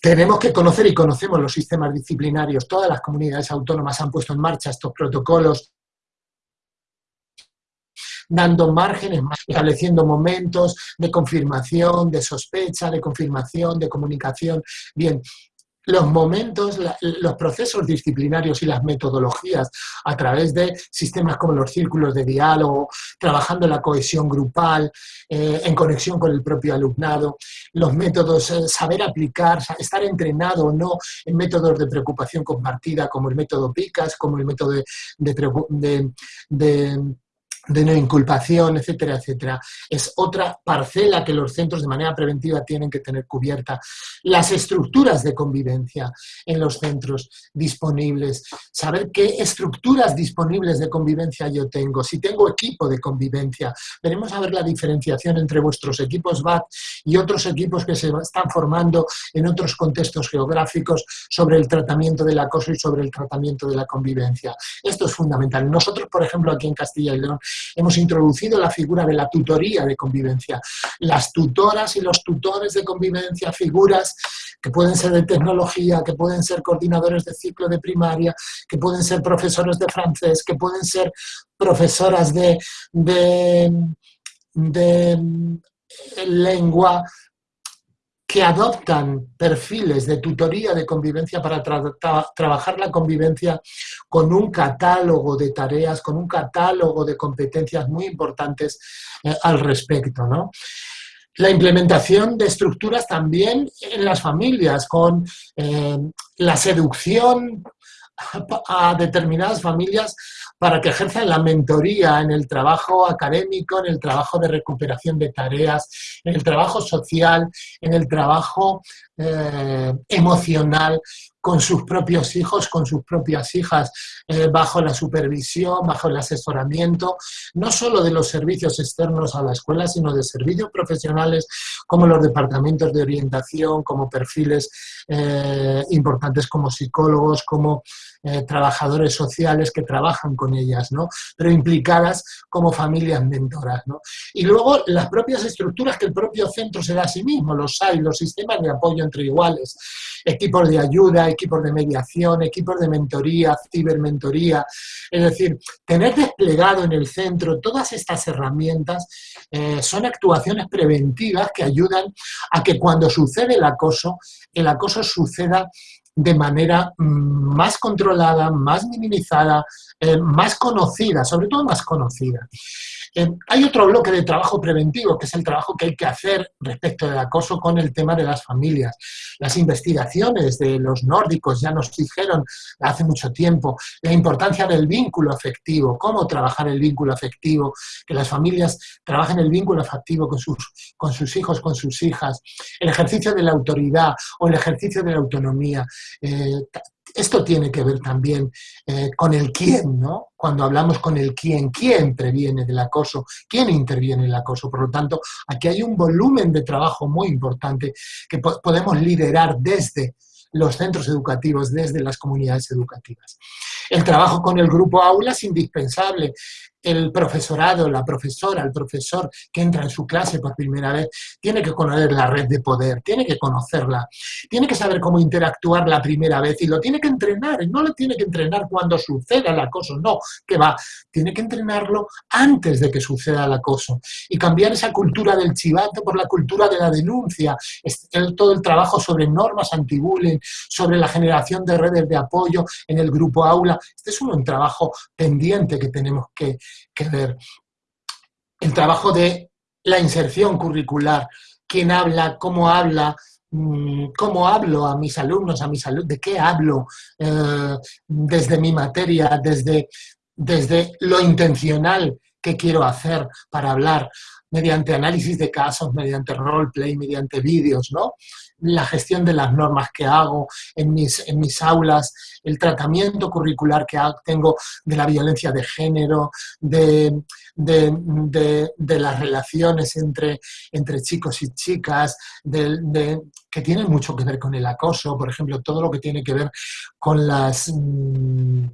Tenemos que conocer y conocemos los sistemas disciplinarios. Todas las comunidades autónomas han puesto en marcha estos protocolos dando márgenes, estableciendo momentos de confirmación, de sospecha, de confirmación, de comunicación. Bien, los momentos, los procesos disciplinarios y las metodologías a través de sistemas como los círculos de diálogo, trabajando la cohesión grupal, eh, en conexión con el propio alumnado, los métodos, eh, saber aplicar, estar entrenado o no en métodos de preocupación compartida como el método PICAS, como el método de de no inculpación, etcétera, etcétera. Es otra parcela que los centros de manera preventiva tienen que tener cubierta. Las estructuras de convivencia en los centros disponibles. Saber qué estructuras disponibles de convivencia yo tengo. Si tengo equipo de convivencia. Veremos a ver la diferenciación entre vuestros equipos BAT y otros equipos que se están formando en otros contextos geográficos sobre el tratamiento del acoso y sobre el tratamiento de la convivencia. Esto es fundamental. Nosotros, por ejemplo, aquí en Castilla y León, hemos introducido la figura de la tutoría de convivencia. Las tutoras y los tutores de convivencia, figuras que pueden ser de tecnología, que pueden ser coordinadores de ciclo de primaria, que pueden ser profesores de francés, que pueden ser profesoras de, de, de lengua, que adoptan perfiles de tutoría de convivencia para trabajar la convivencia con un catálogo de tareas, con un catálogo de competencias muy importantes eh, al respecto. ¿no? La implementación de estructuras también en las familias, con eh, la seducción a determinadas familias para que ejerzan la mentoría en el trabajo académico, en el trabajo de recuperación de tareas, en el trabajo social, en el trabajo eh, emocional con sus propios hijos, con sus propias hijas, eh, bajo la supervisión, bajo el asesoramiento, no solo de los servicios externos a la escuela, sino de servicios profesionales como los departamentos de orientación, como perfiles eh, importantes como psicólogos, como trabajadores sociales que trabajan con ellas, ¿no? pero implicadas como familias mentoras. ¿no? Y luego las propias estructuras que el propio centro se da a sí mismo, los hay, los sistemas de apoyo entre iguales, equipos de ayuda, equipos de mediación, equipos de mentoría, cibermentoría, es decir, tener desplegado en el centro todas estas herramientas eh, son actuaciones preventivas que ayudan a que cuando sucede el acoso, el acoso suceda de manera mm, más controlada, más minimizada, eh, más conocida, sobre todo más conocida. Eh, hay otro bloque de trabajo preventivo, que es el trabajo que hay que hacer respecto del acoso con el tema de las familias. Las investigaciones de los nórdicos ya nos dijeron hace mucho tiempo la importancia del vínculo afectivo, cómo trabajar el vínculo afectivo, que las familias trabajen el vínculo afectivo con sus, hijos, con sus hijas, el ejercicio de la autoridad o el ejercicio de la autonomía. Eh, esto tiene que ver también eh, con el quién, ¿no? Cuando hablamos con el quién, quién previene del acoso, quién interviene en el acoso. Por lo tanto, aquí hay un volumen de trabajo muy importante que podemos liderar desde los centros educativos, desde las comunidades educativas. El trabajo con el grupo aula es indispensable. El profesorado, la profesora, el profesor que entra en su clase por primera vez, tiene que conocer la red de poder, tiene que conocerla, tiene que saber cómo interactuar la primera vez y lo tiene que entrenar, no lo tiene que entrenar cuando suceda el acoso, no, que va, tiene que entrenarlo antes de que suceda el acoso y cambiar esa cultura del chivato por la cultura de la denuncia, todo el trabajo sobre normas anti-bullying, sobre la generación de redes de apoyo en el grupo aula, este es un trabajo pendiente que tenemos que, ver. El trabajo de la inserción curricular, quién habla, cómo habla, mm, cómo hablo a mis alumnos, a mis alumnos, de qué hablo eh, desde mi materia, desde, desde lo intencional que quiero hacer para hablar, mediante análisis de casos, mediante roleplay, mediante vídeos, ¿no? La gestión de las normas que hago en mis, en mis aulas, el tratamiento curricular que tengo de la violencia de género, de, las relaciones entre, entre chicos y chicas, que tienen mucho que ver con el acoso, por ejemplo, todo lo que tiene que ver con las... Mm,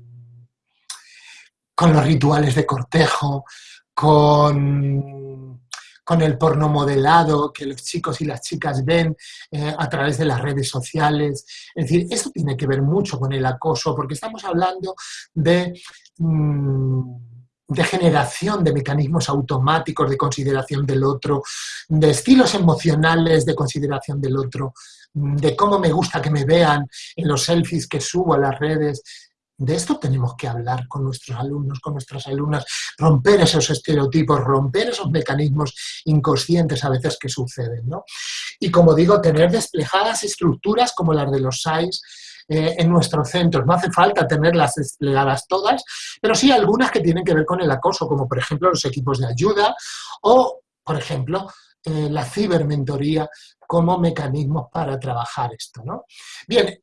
con los rituales de cortejo, con, con el porno modelado que los chicos y las chicas ven eh, a través de las redes sociales. Es decir, eso tiene que ver mucho con el acoso, porque estamos hablando de... Mm, de generación de mecanismos automáticos de consideración del otro, de estilos emocionales de consideración del otro, de cómo me gusta que me vean en los selfies que subo a las redes, de esto tenemos que hablar con nuestros alumnos, con nuestras alumnas, romper esos estereotipos, romper esos mecanismos inconscientes a veces que suceden. ¿no? Y como digo, tener desplegadas estructuras como las de los SAIS, eh, en nuestros centros. No hace falta tenerlas desplegadas todas, pero sí algunas que tienen que ver con el acoso, como por ejemplo los equipos de ayuda o, por ejemplo, eh, la cibermentoría como mecanismos para trabajar esto. ¿no? Bien,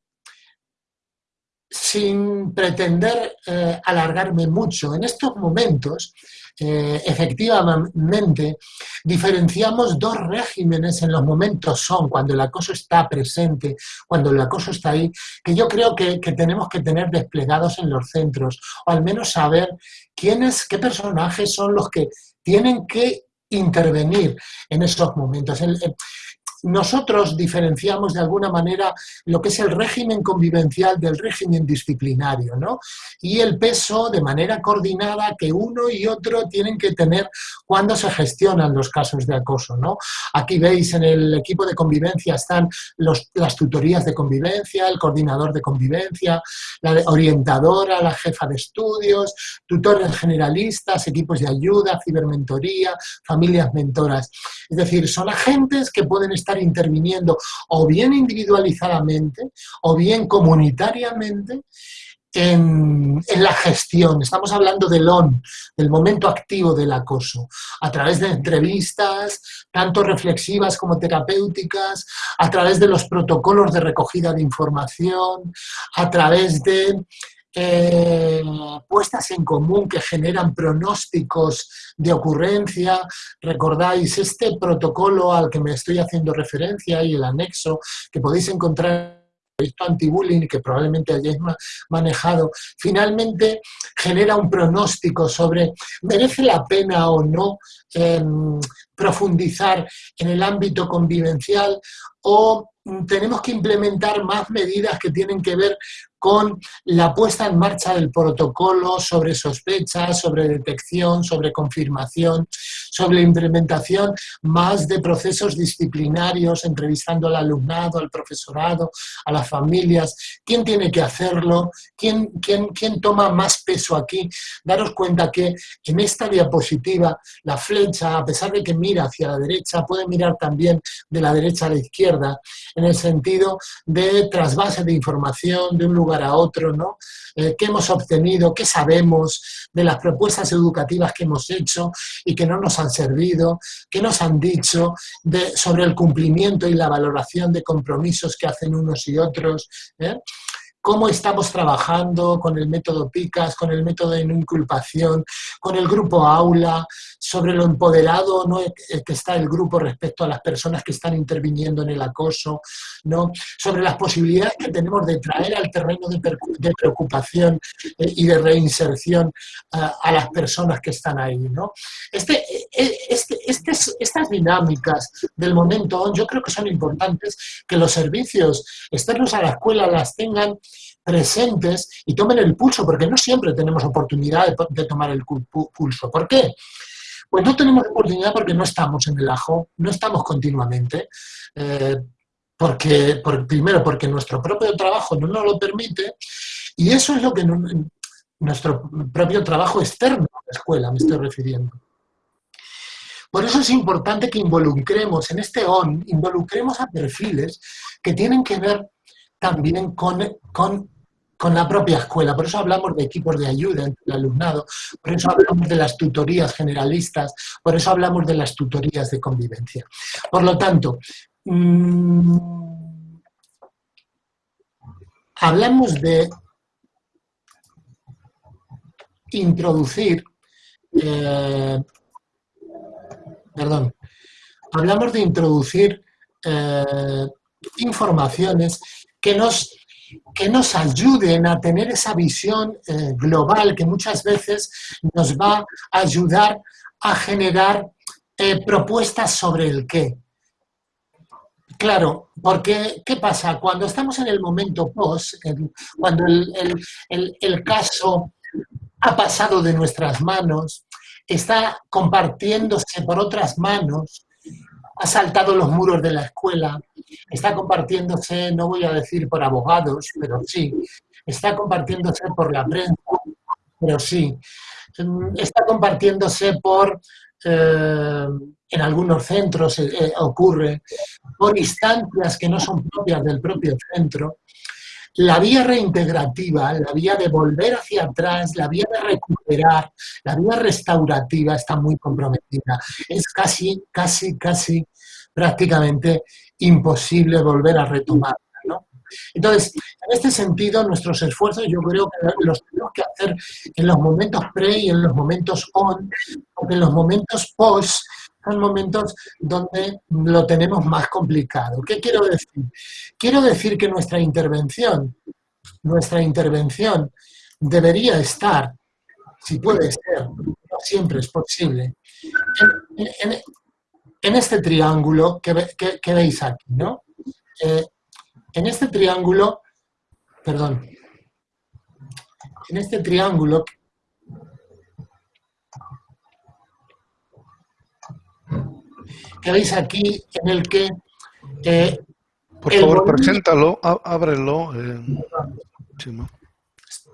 sin pretender eh, alargarme mucho, en estos momentos, eh, efectivamente, diferenciamos dos regímenes en los momentos son, cuando el acoso está presente, cuando el acoso está ahí, que yo creo que, tenemos que tener desplegados en los centros, o al menos saber quiénes, qué personajes son los que tienen que intervenir en esos momentos nosotros diferenciamos de alguna manera lo que es el régimen convivencial del régimen disciplinario, ¿no? Y el peso de manera coordinada que uno y otro tienen que tener cuando se gestionan los casos de acoso, ¿no? Aquí veis en el equipo de convivencia están las tutorías de convivencia, el coordinador de convivencia, la orientadora, la jefa de estudios, tutores generalistas, equipos de ayuda, cibermentoría, familias mentoras. Es decir, son agentes que pueden estar interviniendo o bien individualizadamente o bien comunitariamente en, la gestión. Estamos hablando del ON, del momento activo del acoso, a través de entrevistas, tanto reflexivas como terapéuticas, a través de los protocolos de recogida de información, a través de puestas en común que generan pronósticos de ocurrencia. Recordáis este protocolo al que me estoy haciendo referencia y el anexo que podéis encontrar esto anti-bullying que probablemente hayáis manejado, finalmente genera un pronóstico sobre merece la pena o no em, profundizar en el ámbito convivencial o tenemos que implementar más medidas que tienen que ver con la puesta en marcha del protocolo sobre sospechas, sobre detección, sobre confirmación, sobre implementación más de procesos disciplinarios, entrevistando al alumnado, al profesorado, a las familias, quién tiene que hacerlo, quién, quién, quién toma más peso aquí. Daros cuenta que en esta diapositiva la flecha, a pesar de que mira hacia la derecha, puede mirar también de la derecha a la izquierda, en el sentido de trasvase de información de un lugar a otro, ¿no? Eh, ¿Qué hemos obtenido? ¿Qué sabemos de las propuestas educativas que hemos hecho y que no nos han servido? ¿Qué nos han dicho sobre el cumplimiento y la valoración de compromisos que hacen unos y otros? ¿eh? Cómo estamos trabajando con el método PICAS, con el método de no inculpación, con el grupo aula, sobre lo empoderado ¿no? Eh, que está el grupo respecto a las personas que están interviniendo en el acoso, ¿no? sobre las posibilidades que tenemos de traer al terreno de, preocupación eh, y de reinserción a las personas que están ahí. ¿no? Este, eh, este, este, estas dinámicas del momento yo creo que son importantes que los servicios externos a la escuela las tengan presentes y tomen el pulso, porque no siempre tenemos oportunidad de, tomar el pulso. ¿Por qué? Pues no tenemos oportunidad porque no estamos en el ajo, no estamos continuamente, eh, porque, primero porque nuestro propio trabajo no nos lo permite, y eso es lo que nuestro propio trabajo externo a la escuela, me estoy refiriendo. Por eso es importante que involucremos en este ON, involucremos a perfiles que tienen que ver también con, con, con la propia escuela. Por eso hablamos de equipos de ayuda entre el alumnado, por eso hablamos de las tutorías generalistas, por eso hablamos de las tutorías de convivencia. Por lo tanto, mm, hablamos de introducir, eh, perdón, hablamos de introducir eh, informaciones que nos, que nos ayuden a tener esa visión eh, global que muchas veces nos va a ayudar a generar propuestas sobre el qué. Claro, porque ¿qué pasa? Cuando estamos en el momento post, cuando el, caso ha pasado de nuestras manos, está compartiéndose por otras manos, ha saltado los muros de la escuela, está compartiéndose, no voy a decir por abogados, pero sí, está compartiéndose por la prensa, pero sí, está compartiéndose por eh, en algunos centros eh, eh, ocurre, por instancias que no son propias del propio centro, la vía reintegrativa, la vía de volver hacia atrás, la vía de recuperar, la vía restaurativa está muy comprometida. Es casi, casi, casi prácticamente imposible volver a retomarla. Entonces, en este sentido, nuestros esfuerzos yo creo que los tenemos que hacer en los momentos pre y en los momentos on, porque en los momentos post son momentos donde lo tenemos más complicado. ¿Qué quiero decir? Quiero decir que nuestra intervención, nuestra intervención debería estar, si puede ser, no siempre es posible, en, este triángulo que, veis aquí, ¿no? Eh, en este triángulo, perdón, en este triángulo que veis aquí, en el que... Eh, Por favor, preséntalo, ábrelo. Eh,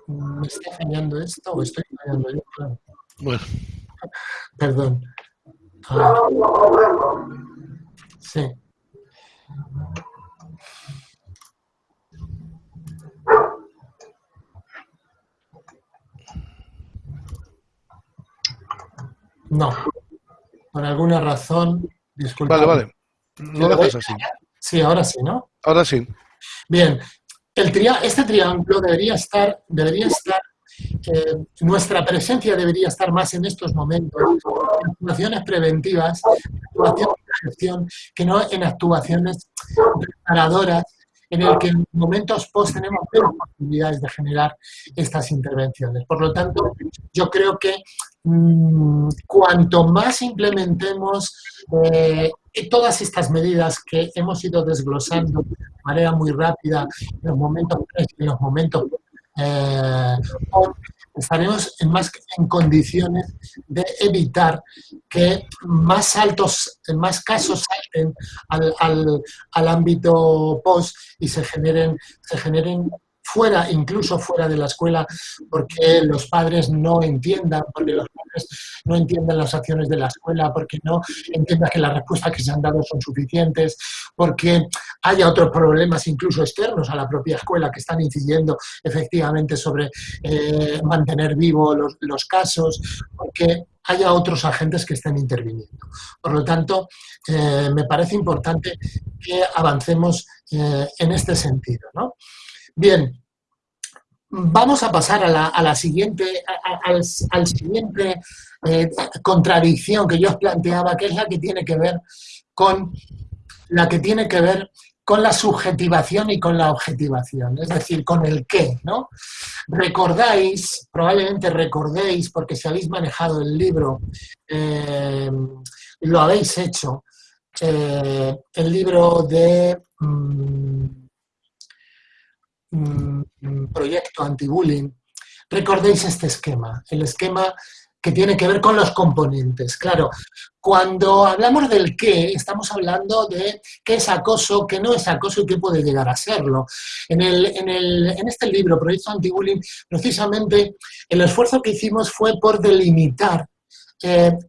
¿Me está fallando esto o estoy fallando yo? Bueno. Perdón. Ah. Sí. No, por alguna razón, disculpa. Vale, vale. No dejas así. Sí, ahora sí, ¿no? Ahora sí. Bien, el este triángulo debería estar, debería estar eh, nuestra presencia debería estar más en estos momentos, en actuaciones preventivas, actuaciones de gestión, que no en actuaciones reparadoras en el que en momentos post tenemos menos posibilidades de generar estas intervenciones. Por lo tanto, yo creo que mm, cuanto más implementemos eh, todas estas medidas que hemos ido desglosando de manera muy rápida en los momentos en los momentos eh, estaremos en, más, en condiciones de evitar que más altos, más casos salten al, al, al ámbito post y se generen, se generen fuera, incluso fuera de la escuela, porque los padres no entiendan, porque los padres no entiendan las acciones de la escuela, porque no entiendan que las respuestas que se han dado son suficientes, porque haya otros problemas incluso externos a la propia escuela que están incidiendo efectivamente sobre eh, mantener vivos los, casos, porque haya otros agentes que estén interviniendo. Por lo tanto, eh, me parece importante que avancemos eh, en este sentido. ¿no? Bien, vamos a pasar a la, siguiente, al, siguiente eh, contradicción que yo os planteaba, que es la que tiene que ver con la que tiene que ver con la subjetivación y con la objetivación, es decir, con el qué, ¿no? Recordáis, probablemente recordéis, porque si habéis manejado el libro, eh, lo habéis hecho, eh, el libro de... Mm, proyecto anti-bullying, recordéis este esquema, el esquema que tiene que ver con los componentes. Claro, cuando hablamos del qué, estamos hablando de qué es acoso, qué no es acoso y qué puede llegar a serlo. En, el, en, el, en este libro, Proyecto Anti-Bullying, precisamente el esfuerzo que hicimos fue por delimitar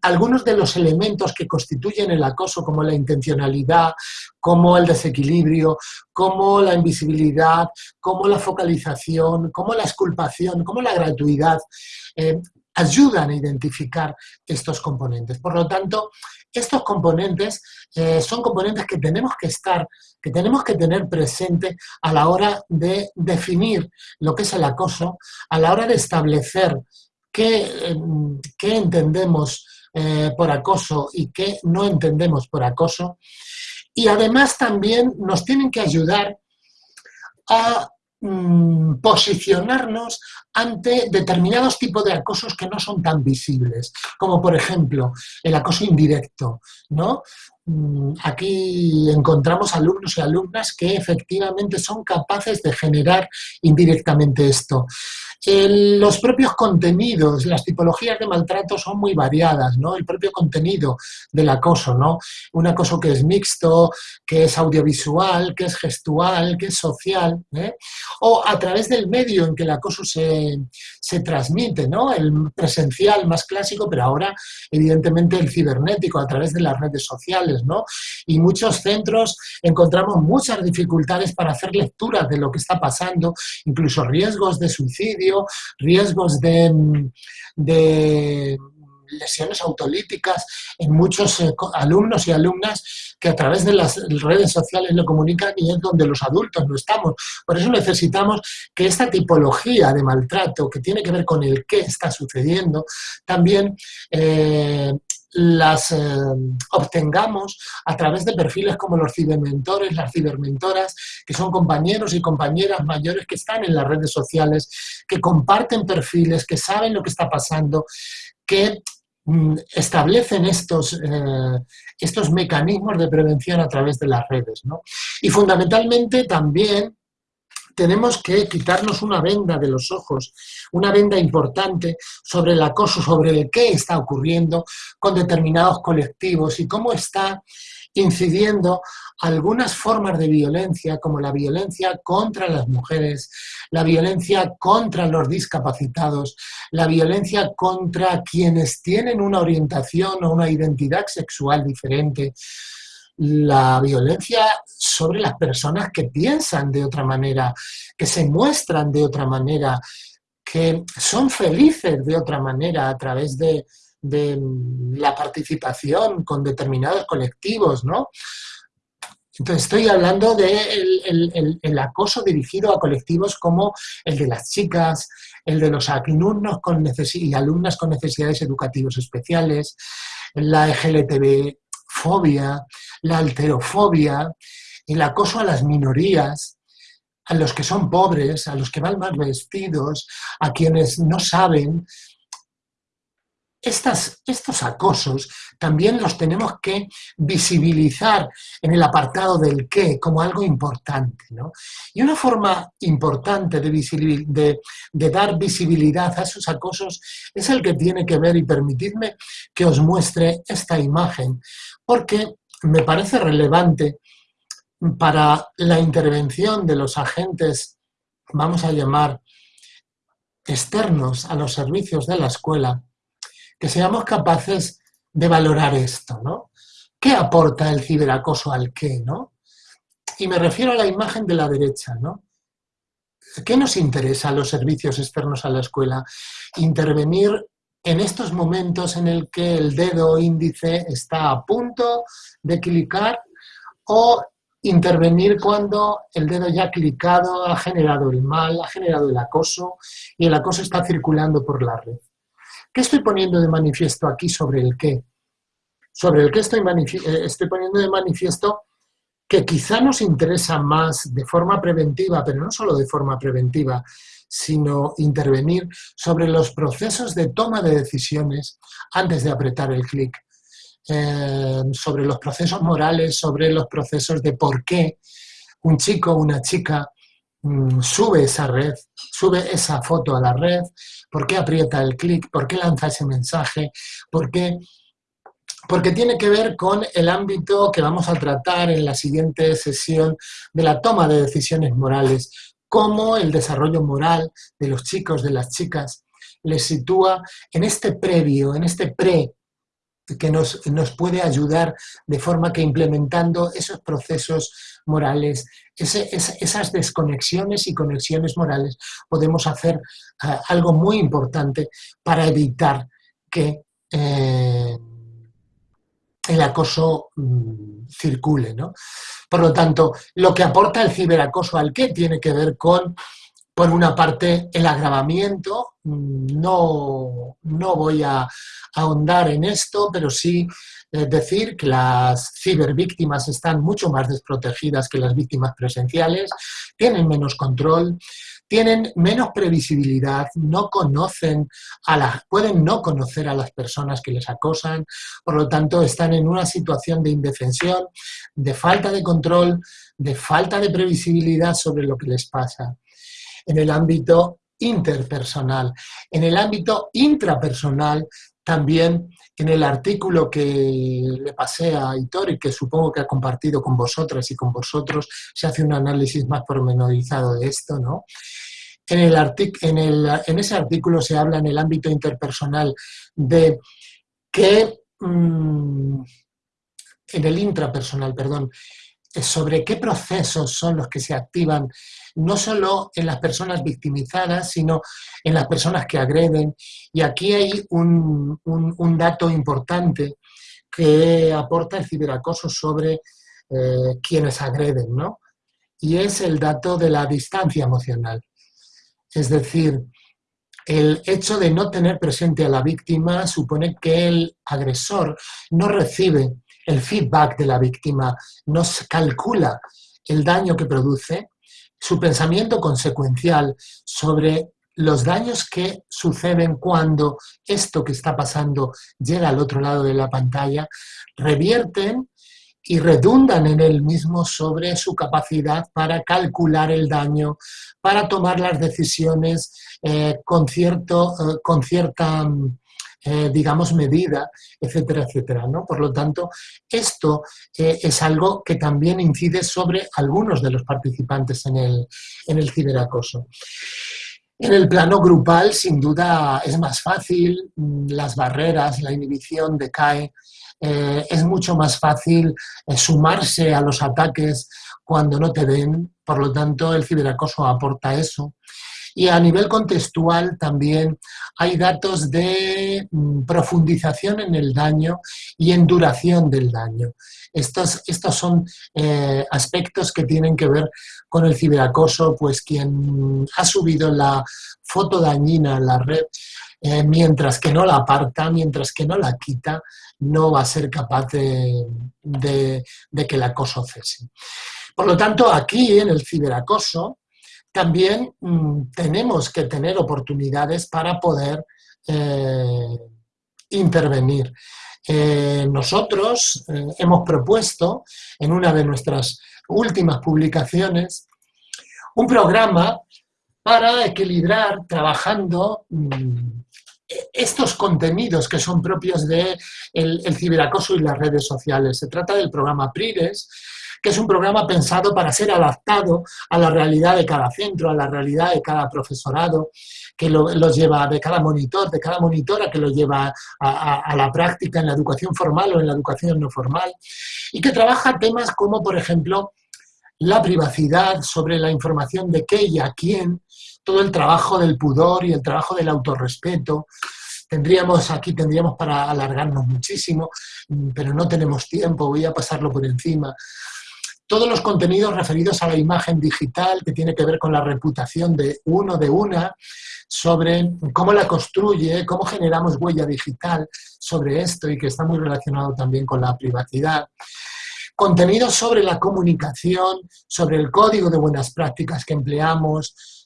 algunos de los elementos que constituyen el acoso, como la intencionalidad, como el desequilibrio, como la invisibilidad, como la focalización, como la exculpación, como la gratuidad, eh, ayudan a identificar estos componentes. Por lo tanto, estos componentes eh, son componentes que tenemos que estar, que tenemos que tener presente a la hora de definir lo que es el acoso, a la hora de establecer qué, em, entendemos eh, por acoso y qué no entendemos por acoso. Y además también nos tienen que ayudar a mm, posicionarnos ante determinados tipos de acosos que no son tan visibles, como por ejemplo el acoso indirecto, ¿no? Mm, aquí encontramos alumnos y alumnas que efectivamente son capaces de generar indirectamente esto los propios contenidos, las tipologías de maltrato son muy variadas, ¿no? El propio contenido del acoso, ¿no? Un acoso que es mixto, que es audiovisual, que es gestual, que es social, ¿eh? O a través del medio en que el acoso se, se transmite, ¿no? El presencial más clásico, pero ahora evidentemente el cibernético a través de las redes sociales, ¿no? Y muchos centros encontramos muchas dificultades para hacer lecturas de lo que está pasando, incluso riesgos de suicidio, riesgos de, lesiones autolíticas en muchos eh, alumnos y alumnas que a través de las redes sociales lo comunican y es donde los adultos no estamos. Por eso necesitamos que esta tipología de maltrato que tiene que ver con el qué está sucediendo, también eh, las eh, obtengamos a través de perfiles como los cibermentores, las cibermentoras, que son compañeros y compañeras mayores que están en las redes sociales, que comparten perfiles, que saben lo que está pasando, que establecen estos, eh, estos mecanismos de prevención a través de las redes. Y fundamentalmente también tenemos que quitarnos una venda de los ojos, una venda importante sobre el acoso, sobre el qué está ocurriendo con determinados colectivos y cómo está incidiendo algunas formas de violencia, como la violencia contra las mujeres, la violencia contra los discapacitados, la violencia contra quienes tienen una orientación o una identidad sexual diferente, la violencia sobre las personas que piensan de otra manera, que se muestran de otra manera, que son felices de otra manera a través de, la participación con determinados colectivos, ¿no? Entonces estoy hablando del el, acoso dirigido a colectivos como el de las chicas, el de los alumnos con y alumnas con necesidades educativas especiales, la LGTB la alterofobia, el acoso a las minorías, a los que son pobres, a los que van mal vestidos, a quienes no saben. estos acosos también los tenemos que visibilizar en el apartado del qué como algo importante. Y una forma importante de, de dar visibilidad a esos acosos es el que tiene que ver, y permitidme que os muestre esta imagen, porque me parece relevante para la intervención de los agentes, vamos a llamar, externos a los servicios de la escuela, que seamos capaces de valorar esto, ¿no? ¿Qué aporta el ciberacoso al qué, no? Y me refiero a la imagen de la derecha, ¿no? ¿Qué nos interesa a los servicios externos a la escuela? Intervenir en estos momentos en el que el dedo índice está a punto de clicar o intervenir cuando el dedo ya clicado ha generado el mal, ha generado el acoso y el acoso está circulando por la red. ¿Qué estoy poniendo de manifiesto aquí sobre el qué? Sobre el qué estoy, eh, estoy poniendo de manifiesto que quizá nos interesa más de forma preventiva, pero no solo de forma preventiva, sino intervenir sobre los procesos de toma de decisiones antes de apretar el clic, eh, sobre los procesos morales, sobre los procesos de por qué un chico o una chica mm, sube esa red, sube esa foto a la red, por qué aprieta el clic, por qué lanza ese mensaje, por qué porque tiene que ver con el ámbito que vamos a tratar en la siguiente sesión de la toma de decisiones morales, cómo el desarrollo moral de los chicos, de las chicas, les sitúa en este previo, en este pre que nos, nos, puede ayudar de forma que implementando esos procesos morales, esas desconexiones y conexiones morales, podemos hacer eh, algo muy importante para evitar que eh, el acoso mm, circule. ¿no? Por lo tanto, lo que aporta el ciberacoso al qué tiene que ver con por una parte, el agravamiento, mm, no, no voy a, ahondar en esto, pero sí eh, decir que las cibervíctimas están mucho más desprotegidas que las víctimas presenciales, tienen menos control, tienen menos previsibilidad, no conocen a las, pueden no conocer a las personas que les acosan, por lo tanto están en una situación de indefensión, de falta de control, de falta de previsibilidad sobre lo que les pasa en el ámbito interpersonal. En el ámbito intrapersonal, también en el artículo que le pasé a Hitor y que supongo que ha compartido con vosotras y con vosotros, se hace un análisis más pormenorizado de esto, ¿no? En, el en, el, en ese artículo se habla en el ámbito interpersonal de que, mm, en el intrapersonal, perdón, sobre qué procesos son los que se activan no solo en las personas victimizadas, sino en las personas que agreden. Y aquí hay un, dato importante que aporta el ciberacoso sobre eh, quienes agreden, ¿no? Y es el dato de la distancia emocional. Es decir, el hecho de no tener presente a la víctima supone que el agresor no recibe el feedback de la víctima, no calcula el daño que produce, su pensamiento consecuencial sobre los daños que suceden cuando esto que está pasando llega al otro lado de la pantalla, revierten y redundan en él mismo sobre su capacidad para calcular el daño, para tomar las decisiones eh, con, cierto, eh, con cierta eh, digamos, medida, etcétera, etcétera. ¿no? Por lo tanto, esto eh, es algo que también incide sobre algunos de los participantes en el, en el ciberacoso. En el plano grupal, sin duda, es más fácil, mm, las barreras, la inhibición decae, eh, es mucho más fácil sumarse a los ataques cuando no te ven, por lo tanto el ciberacoso aporta eso. Y a nivel contextual también hay datos de mm, profundización en el daño y en duración del daño. Estos, son eh, aspectos que tienen que ver con el ciberacoso, pues quien ha subido la foto dañina en la red, eh, mientras que no la aparta, mientras que no la quita, no va a ser capaz de, de que el acoso cese. Por lo tanto, aquí en el ciberacoso, también mm, tenemos que tener oportunidades para poder eh, intervenir. Eh, nosotros eh, hemos propuesto en una de nuestras últimas publicaciones un programa para equilibrar trabajando mm, estos contenidos que son propios del de el ciberacoso y las redes sociales. Se trata del programa PRIRES, que es un programa pensado para ser adaptado a la realidad de cada centro, a la realidad de cada profesorado, que lo, lleva, de cada monitor, de cada monitora que lo lleva a, la práctica en la educación formal o en la educación no formal, y que trabaja temas como, por ejemplo, la privacidad, sobre la información de qué y a quién, todo el trabajo del pudor y el trabajo del autorrespeto. Tendríamos, aquí tendríamos para alargarnos muchísimo, pero no tenemos tiempo, voy a pasarlo por encima todos los contenidos referidos a la imagen digital, que tiene que ver con la reputación de uno, de una, sobre cómo la construye, cómo generamos huella digital sobre esto y que está muy relacionado también con la privacidad. Contenidos sobre la comunicación, sobre el código de buenas prácticas que empleamos,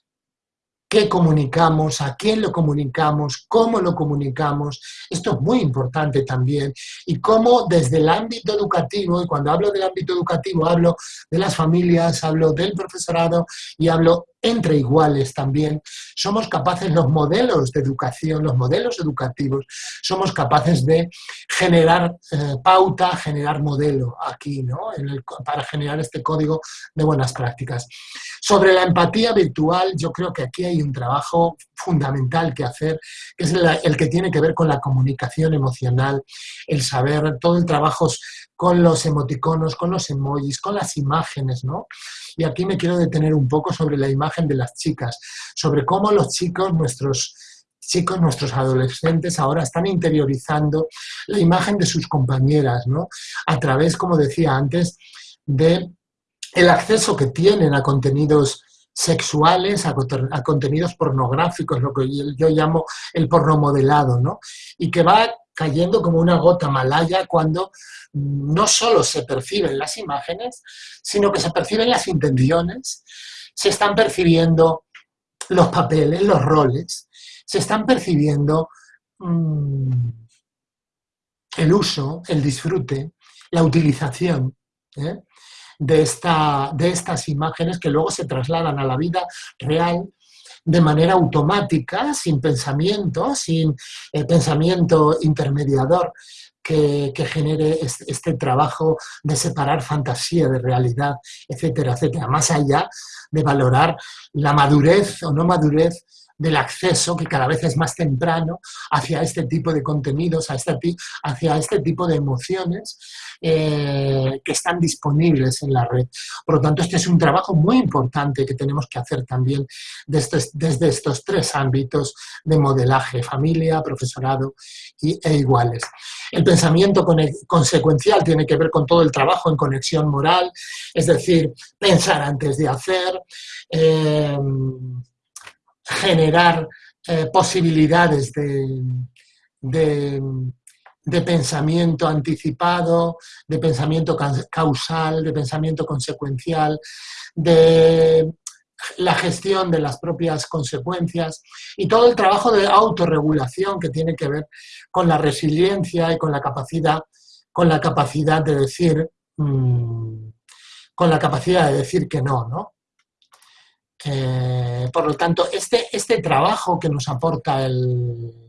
qué comunicamos, a quién lo comunicamos, cómo lo comunicamos. Esto es muy importante también. Y cómo desde el ámbito educativo, y cuando hablo del ámbito educativo hablo de las familias, hablo del profesorado y hablo entre iguales también, somos capaces, los modelos de educación, los modelos educativos, somos capaces de generar eh, pauta, generar modelo aquí, ¿no? para generar este código de buenas prácticas. Sobre la empatía virtual, yo creo que aquí hay un trabajo fundamental que hacer, que es el, que tiene que ver con la comunicación emocional, el saber, todo el trabajo con los emoticonos, con los emojis, con las imágenes, ¿no? Y aquí me quiero detener un poco sobre la imagen de las chicas, sobre cómo los chicos, nuestros chicos, nuestros adolescentes ahora están interiorizando la imagen de sus compañeras, ¿no? A través, como decía antes, de el acceso que tienen a contenidos sexuales, a, contenidos pornográficos, lo que yo, llamo el porno modelado, ¿no? Y que va cayendo como una gota malaya cuando no solo se perciben las imágenes, sino que se perciben las intenciones, se están percibiendo los papeles, los roles, se están percibiendo mm, el uso, el disfrute, la utilización ¿eh? De, esta, de estas imágenes que luego se trasladan a la vida real de manera automática, sin pensamiento, sin eh, pensamiento intermediador que, genere este, trabajo de separar fantasía de realidad, etcétera, etcétera. Más allá de valorar la madurez o no madurez del acceso, que cada vez es más temprano, hacia este tipo de contenidos, hacia este tipo de emociones eh, que están disponibles en la red. Por lo tanto, este es un trabajo muy importante que tenemos que hacer también desde, desde estos tres ámbitos de modelaje, familia, profesorado y, e iguales. El pensamiento consecuencial tiene que ver con todo el trabajo en conexión moral, es decir, pensar antes de hacer, eh, generar eh, posibilidades de, de, pensamiento anticipado, de pensamiento causal, de pensamiento consecuencial, de la gestión de las propias consecuencias y todo el trabajo de autorregulación que tiene que ver con la resiliencia y con la capacidad, con la capacidad de decir, mm, con la capacidad de decir que no, ¿no? Eh, por lo tanto, este, este trabajo que nos aporta el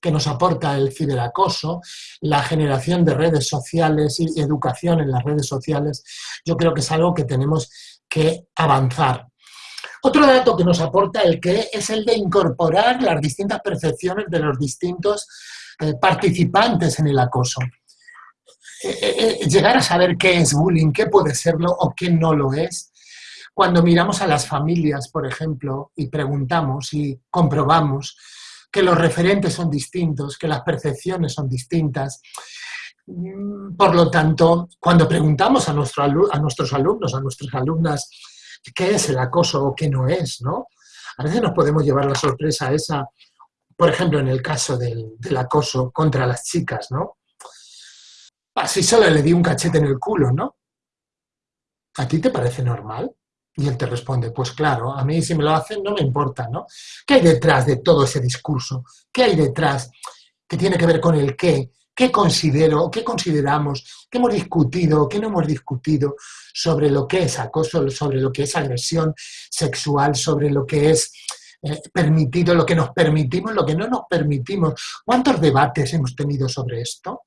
que nos aporta el ciberacoso, la generación de redes sociales y educación en las redes sociales, yo creo que es algo que tenemos que avanzar. Otro dato que nos aporta el que es el de incorporar las distintas percepciones de los distintos eh, participantes en el acoso. Eh, llegar a saber qué es bullying, qué puede serlo o qué no lo es, cuando miramos a las familias, por ejemplo, y preguntamos y comprobamos que los referentes son distintos, que las percepciones son distintas, mm, por lo tanto, cuando preguntamos a, nuestro, a nuestros alumnos, a nuestras alumnas, qué es el acoso o qué no es, ¿no? A veces nos podemos llevar la sorpresa esa, por ejemplo, en el caso del, del acoso contra las chicas, ¿no? Así solo le di un cachete en el culo, ¿no? ¿A ti te parece normal? Y él te responde, pues claro, a mí si me lo hacen no me importa, ¿no? ¿Qué hay detrás de todo ese discurso? ¿Qué hay detrás que tiene que ver con el qué? ¿Qué considero, qué consideramos, qué hemos discutido, qué no hemos discutido sobre lo que es acoso, sobre lo que es agresión sexual, sobre lo que es eh, permitido, lo que nos permitimos, lo que no nos permitimos? ¿Cuántos debates hemos tenido sobre esto?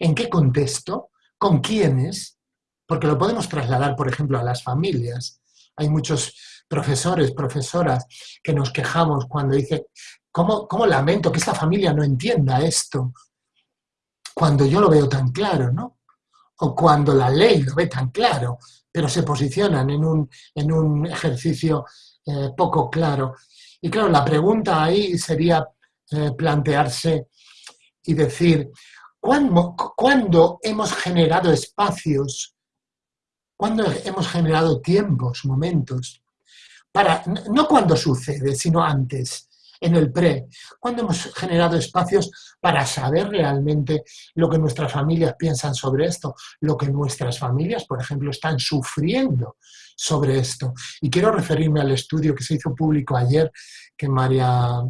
¿En qué contexto? ¿Con quiénes? Porque lo podemos trasladar, por ejemplo, a las familias. Hay muchos profesores, profesoras que nos quejamos cuando dicen, ¿cómo, ¿cómo, lamento que esta familia no entienda esto? Cuando yo lo veo tan claro, ¿no? O cuando la ley lo ve tan claro, pero se posicionan en un, en un ejercicio eh, poco claro. Y claro, la pregunta ahí sería eh, plantearse y decir, ¿cuándo, ¿cuándo hemos generado espacios cuando hemos generado tiempos, momentos, para, no cuando sucede, sino antes, en el pre, cuando hemos generado espacios para saber realmente lo que nuestras familias piensan sobre esto, lo que nuestras familias, por ejemplo, están sufriendo sobre esto. Y quiero referirme al estudio que se hizo público ayer, que María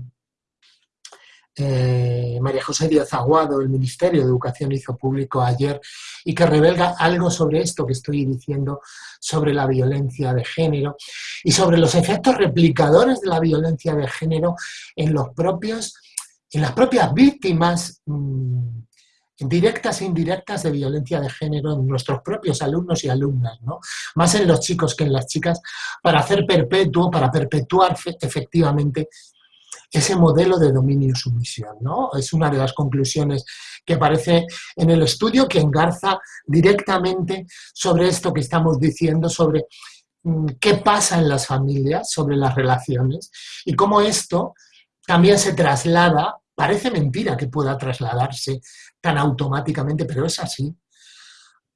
eh, María José Díaz Aguado, el Ministerio de Educación hizo público ayer y que revela algo sobre esto que estoy diciendo, sobre la violencia de género y sobre los efectos replicadores de la violencia de género en, los propios, en las propias víctimas mm, directas e indirectas de violencia de género en nuestros propios alumnos y alumnas, ¿no? más en los chicos que en las chicas, para hacer perpetuo, para perpetuar efectivamente ese modelo de dominio-sumisión. ¿no? Es una de las conclusiones que aparece en el estudio que engarza directamente sobre esto que estamos diciendo, sobre mm, qué pasa en las familias, sobre las relaciones y cómo esto también se traslada, parece mentira que pueda trasladarse tan automáticamente, pero es así,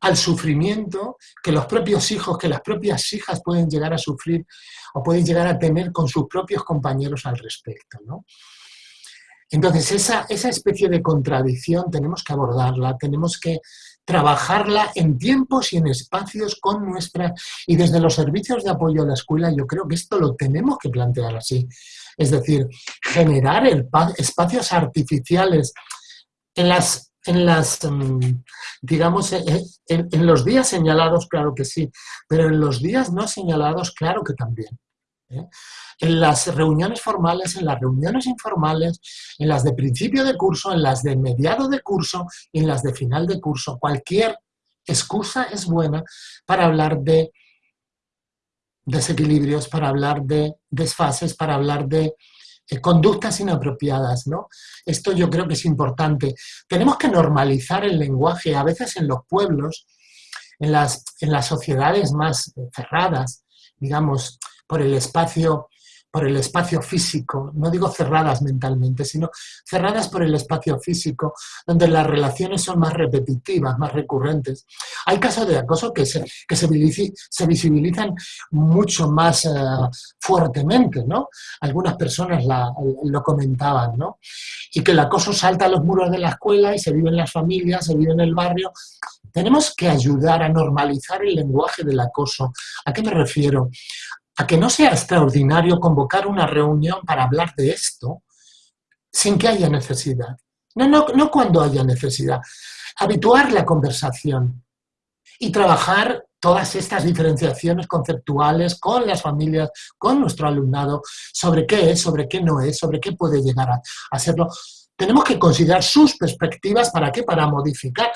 al sufrimiento que los propios hijos, que las propias hijas pueden llegar a sufrir o pueden llegar a tener con sus propios compañeros al respecto. Entonces, esa, esa especie de contradicción tenemos que abordarla, tenemos que trabajarla en tiempos y en espacios con nuestra... Y desde los servicios de apoyo a la escuela yo creo que esto lo tenemos que plantear así. Es decir, generar espacios artificiales en las en las, mm, digamos, eh, eh, en, los días señalados, claro que sí, pero en los días no señalados, claro que también. ¿eh? En las reuniones formales, en las reuniones informales, en las de principio de curso, en las de mediado de curso y en las de final de curso, cualquier excusa es buena para hablar de desequilibrios, para hablar de desfases, para hablar de eh, conductas inapropiadas, ¿no? Esto yo creo que es importante. Tenemos que normalizar el lenguaje, a veces en los pueblos, en las, en las sociedades más cerradas, digamos, por el espacio por el espacio físico, no digo cerradas mentalmente, sino cerradas por el espacio físico, donde las relaciones son más repetitivas, más recurrentes. Hay casos de acoso que se, que se, visibilizan mucho más eh, fuertemente, ¿no? Algunas personas lo comentaban, ¿no? Y que el acoso salta a los muros de la escuela y se vive en las familias, se vive en el barrio. Tenemos que ayudar a normalizar el lenguaje del acoso. ¿A qué me refiero? A que no sea extraordinario convocar una reunión para hablar de esto sin que haya necesidad. No, no, no cuando haya necesidad. Habituar la conversación y trabajar todas estas diferenciaciones conceptuales con las familias, con nuestro alumnado, sobre qué es, sobre qué no es, sobre qué puede llegar a, serlo tenemos que considerar sus perspectivas, ¿para qué? Para modificar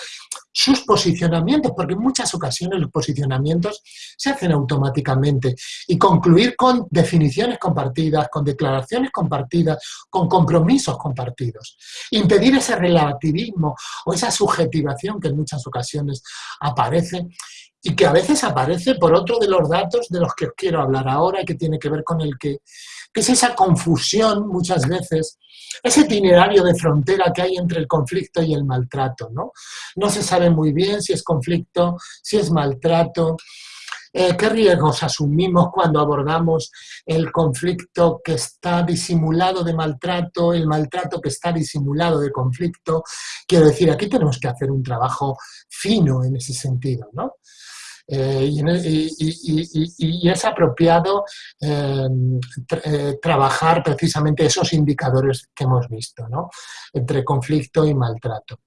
sus posicionamientos, porque en muchas ocasiones los posicionamientos se hacen automáticamente y concluir con definiciones compartidas, con declaraciones compartidas, con compromisos compartidos. Impedir ese relativismo o esa subjetivación que en muchas ocasiones aparece y que a veces aparece por otro de los datos de los que os quiero hablar ahora que tiene que ver con el que, que es esa confusión muchas veces ese itinerario de frontera que hay entre el conflicto y el maltrato, ¿no? No se sabe muy bien si es conflicto, si es maltrato, eh, ¿Qué riesgos asumimos cuando abordamos el conflicto que está disimulado de maltrato, el maltrato que está disimulado de conflicto? Quiero decir, aquí tenemos que hacer un trabajo fino en ese sentido, ¿no? Eh, y, es apropiado em, eh, trabajar precisamente esos indicadores que hemos visto, ¿no? entre conflicto y maltrato.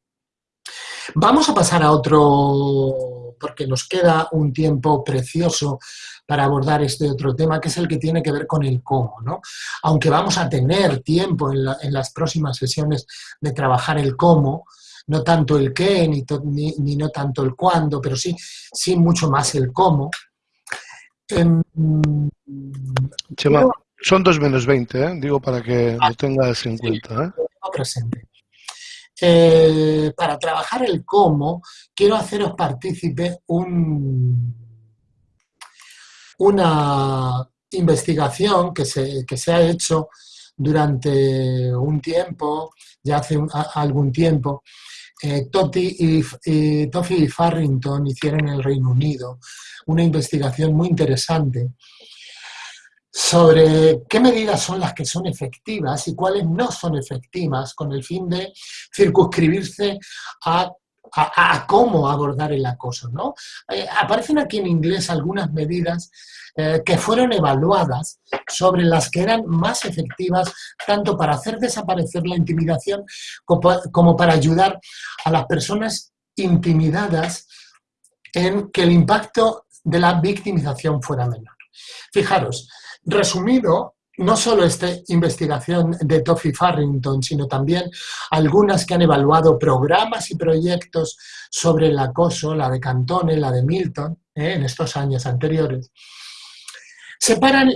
Vamos a pasar a otro, porque nos queda un tiempo precioso para abordar este otro tema, que es el que tiene que ver con el cómo. ¿no? Aunque vamos a tener tiempo en las próximas sesiones de trabajar el cómo, no tanto el qué, ni, ni, no tanto el cuándo, pero sí, sí mucho más el cómo. Em, Chema, son dos menos 20, ¿eh? digo para que lo tengas en cuenta. ¿eh? presente. Eh, para trabajar el cómo, quiero haceros partícipe un, una investigación que se, que se ha hecho durante un tiempo, ya hace algún tiempo, eh, y, y Farrington hicieron en el Reino Unido una investigación muy interesante sobre qué medidas son las que son efectivas y cuáles no son efectivas con el fin de circunscribirse a a, cómo abordar el acoso. ¿no? Eh, aparecen aquí en inglés algunas medidas eh, que fueron evaluadas sobre las que eran más efectivas tanto para hacer desaparecer la intimidación como, para ayudar a las personas intimidadas en que el impacto de la victimización fuera menor. Fijaros, resumido, no solo esta investigación de Toffy Farrington, sino también algunas que han evaluado programas y proyectos sobre el acoso, la de Cantone, la de Milton, eh, en estos años anteriores, separan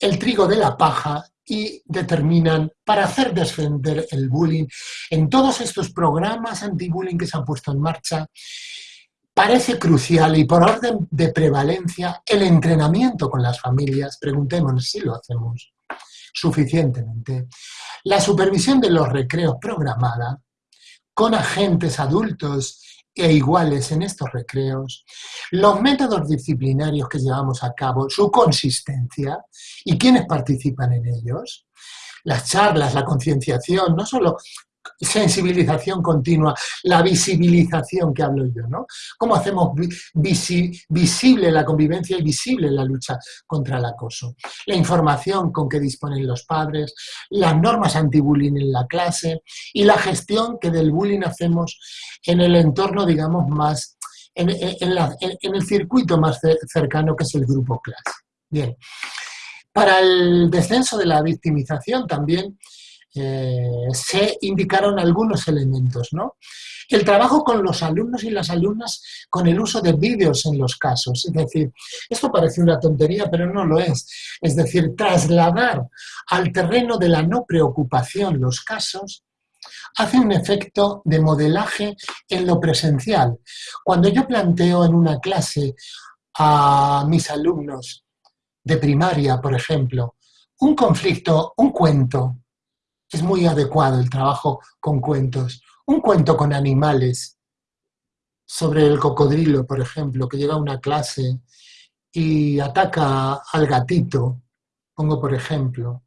el trigo de la paja y determinan para hacer defender el bullying en todos estos programas anti-bullying que se han puesto en marcha parece crucial y por orden de prevalencia el entrenamiento con las familias, preguntémonos si lo hacemos suficientemente, la supervisión de los recreos programada con agentes adultos e iguales en estos recreos, los métodos disciplinarios que llevamos a cabo, su consistencia y quiénes participan en ellos, las charlas, la concienciación, no solo sensibilización continua, la visibilización que hablo yo, ¿no? ¿Cómo hacemos visible la convivencia y visible la lucha contra el acoso? La información con que disponen los padres, las normas anti-bullying en la clase y la gestión que del bullying hacemos en el entorno, digamos, más, en, en el circuito más cercano que es el grupo clase. Bien. Para el descenso de la victimización también eh, se indicaron algunos elementos. ¿no? El trabajo con los alumnos y las alumnas con el uso de vídeos en los casos. Es decir, esto parece una tontería, pero no lo es. Es decir, trasladar al terreno de la no preocupación los casos hace un efecto de modelaje en lo presencial. Cuando yo planteo en una clase a mis alumnos de primaria, por ejemplo, un conflicto, un cuento, es muy adecuado el trabajo con cuentos. Un cuento con animales, sobre el cocodrilo, por ejemplo, que llega a una clase y ataca al gatito, pongo por ejemplo.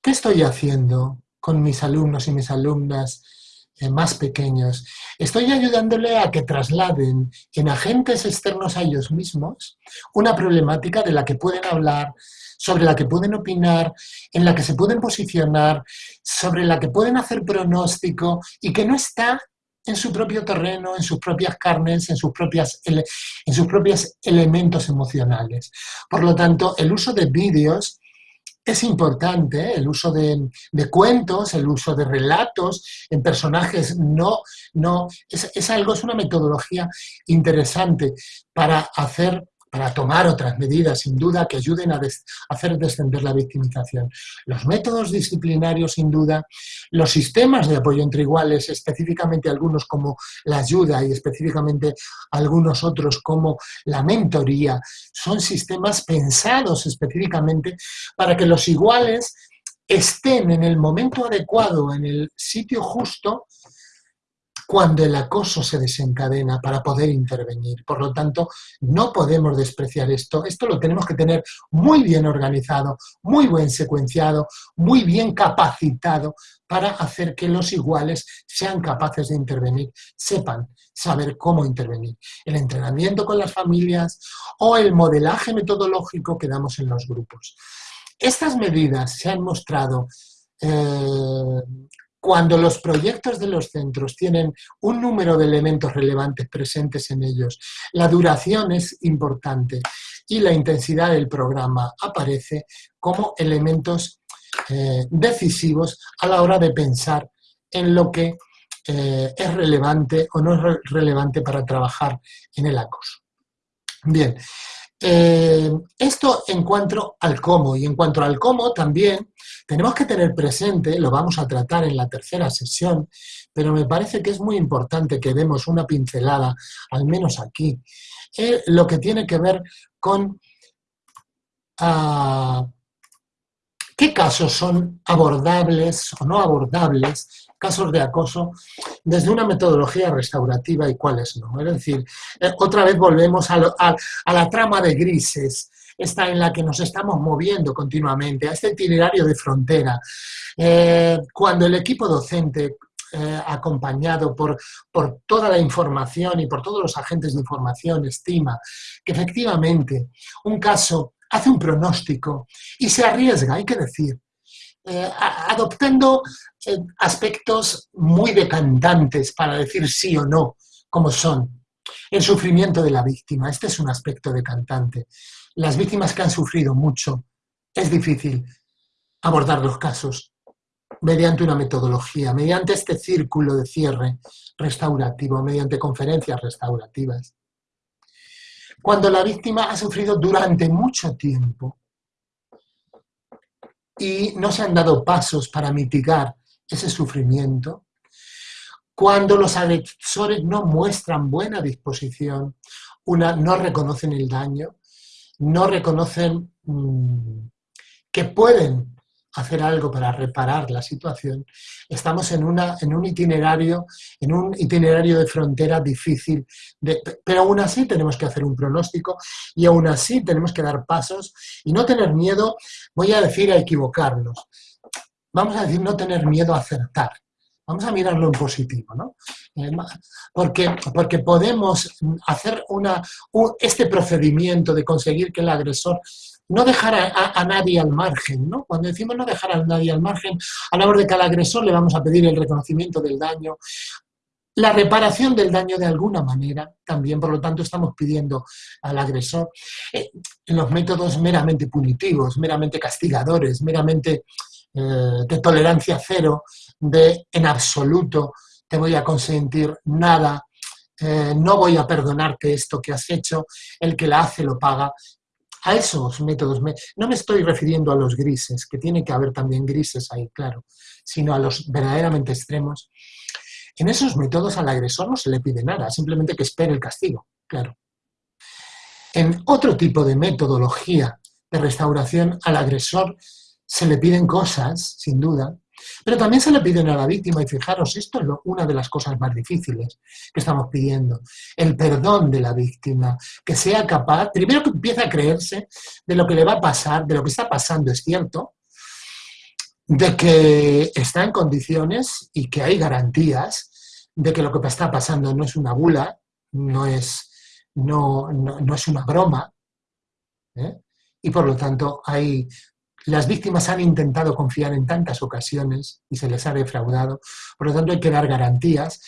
¿Qué estoy haciendo con mis alumnos y mis alumnas eh, más pequeños? Estoy ayudándole a que trasladen en agentes externos a ellos mismos una problemática de la que pueden hablar, sobre la que pueden opinar, en la que se pueden posicionar, sobre la que pueden hacer pronóstico y que no está en su propio terreno, en sus propias carnes, en sus, propias, en sus propios elementos emocionales. Por lo tanto, el uso de vídeos es importante, ¿eh? el uso de, cuentos, el uso de relatos en personajes, no, no, es, es algo, es una metodología interesante para hacer para tomar otras medidas, sin duda, que ayuden a, hacer descender la victimización. Los métodos disciplinarios, sin duda, los sistemas de apoyo entre iguales, específicamente algunos como la ayuda y específicamente algunos otros como la mentoría, son sistemas pensados específicamente para que los iguales estén en el momento adecuado, en el sitio justo, cuando el acoso se desencadena para poder intervenir. Por lo tanto, no podemos despreciar esto. Esto lo tenemos que tener muy bien organizado, muy bien secuenciado, muy bien capacitado para hacer que los iguales sean capaces de intervenir, sepan saber cómo intervenir. El entrenamiento con las familias o el modelaje metodológico que damos en los grupos. Estas medidas se han mostrado eh, cuando los proyectos de los centros tienen un número de elementos relevantes presentes en ellos, la duración es importante y la intensidad del programa aparece como elementos eh, decisivos a la hora de pensar en lo que eh, es relevante o no es relevante para trabajar en el acoso. Bien, eh, esto en cuanto al cómo, y en cuanto al cómo también tenemos que tener presente, lo vamos a tratar en la tercera sesión, pero me parece que es muy importante que demos una pincelada, al menos aquí, eh, lo que tiene que ver con ah, qué casos son abordables o no abordables casos de acoso desde una metodología restaurativa y cuáles no. Es decir, eh, otra vez volvemos a, la trama de grises, esta en la que nos estamos moviendo continuamente, a este itinerario de frontera. Eh, cuando el equipo docente eh, acompañado por, por, toda la información y por todos los agentes de información, estima que efectivamente un caso hace un pronóstico y se arriesga, hay que decir, eh, adoptando eh, aspectos muy decantantes para decir sí o no, como son el sufrimiento de la víctima. Este es un aspecto decantante. Las víctimas que han sufrido mucho, es difícil abordar los casos mediante una metodología, mediante este círculo de cierre restaurativo, mediante conferencias restaurativas. Cuando la víctima ha sufrido durante mucho tiempo, y no se han dado pasos para mitigar ese sufrimiento, cuando los agresores no muestran buena disposición, una, no reconocen el daño, no reconocen mm, que pueden hacer algo para reparar la situación, estamos en, una, en un itinerario, en un itinerario de frontera difícil, pero aún así tenemos que hacer un pronóstico y aún así tenemos que dar pasos y no tener miedo, voy a decir, a equivocarnos. Vamos a decir, no tener miedo a acertar. Vamos a mirarlo en positivo, ¿no? Eh, porque, porque podemos hacer una, este procedimiento de conseguir que el agresor no dejar a, nadie al margen, ¿no? Cuando decimos no dejar a nadie al margen, hablamos de que al agresor le vamos a pedir el reconocimiento del daño, la reparación del daño de alguna manera, también, por lo tanto, estamos pidiendo al agresor eh, los métodos meramente punitivos, meramente castigadores, meramente eh, de tolerancia cero, de en absoluto te voy a consentir nada, eh, no voy a perdonarte esto que has hecho, el que la hace lo paga, a esos métodos. No me estoy refiriendo a los grises, que tiene que haber también grises ahí, claro, sino a los verdaderamente extremos. En esos métodos al agresor no se le pide nada, simplemente que espere el castigo, claro. En otro tipo de metodología de restauración al agresor se le piden cosas, sin duda, pero también se le piden a la víctima, y fijaros, esto es una de las cosas más difíciles que estamos pidiendo, el perdón de la víctima, que sea capaz, primero que empiece a creerse de lo que le va a pasar, de lo que está pasando, es cierto, de que está en condiciones y que hay garantías de que lo que está pasando no es una bula, no es, no, es una broma, ¿eh? y por lo tanto hay las víctimas han intentado confiar en tantas ocasiones y se les ha defraudado, por lo tanto hay que dar garantías.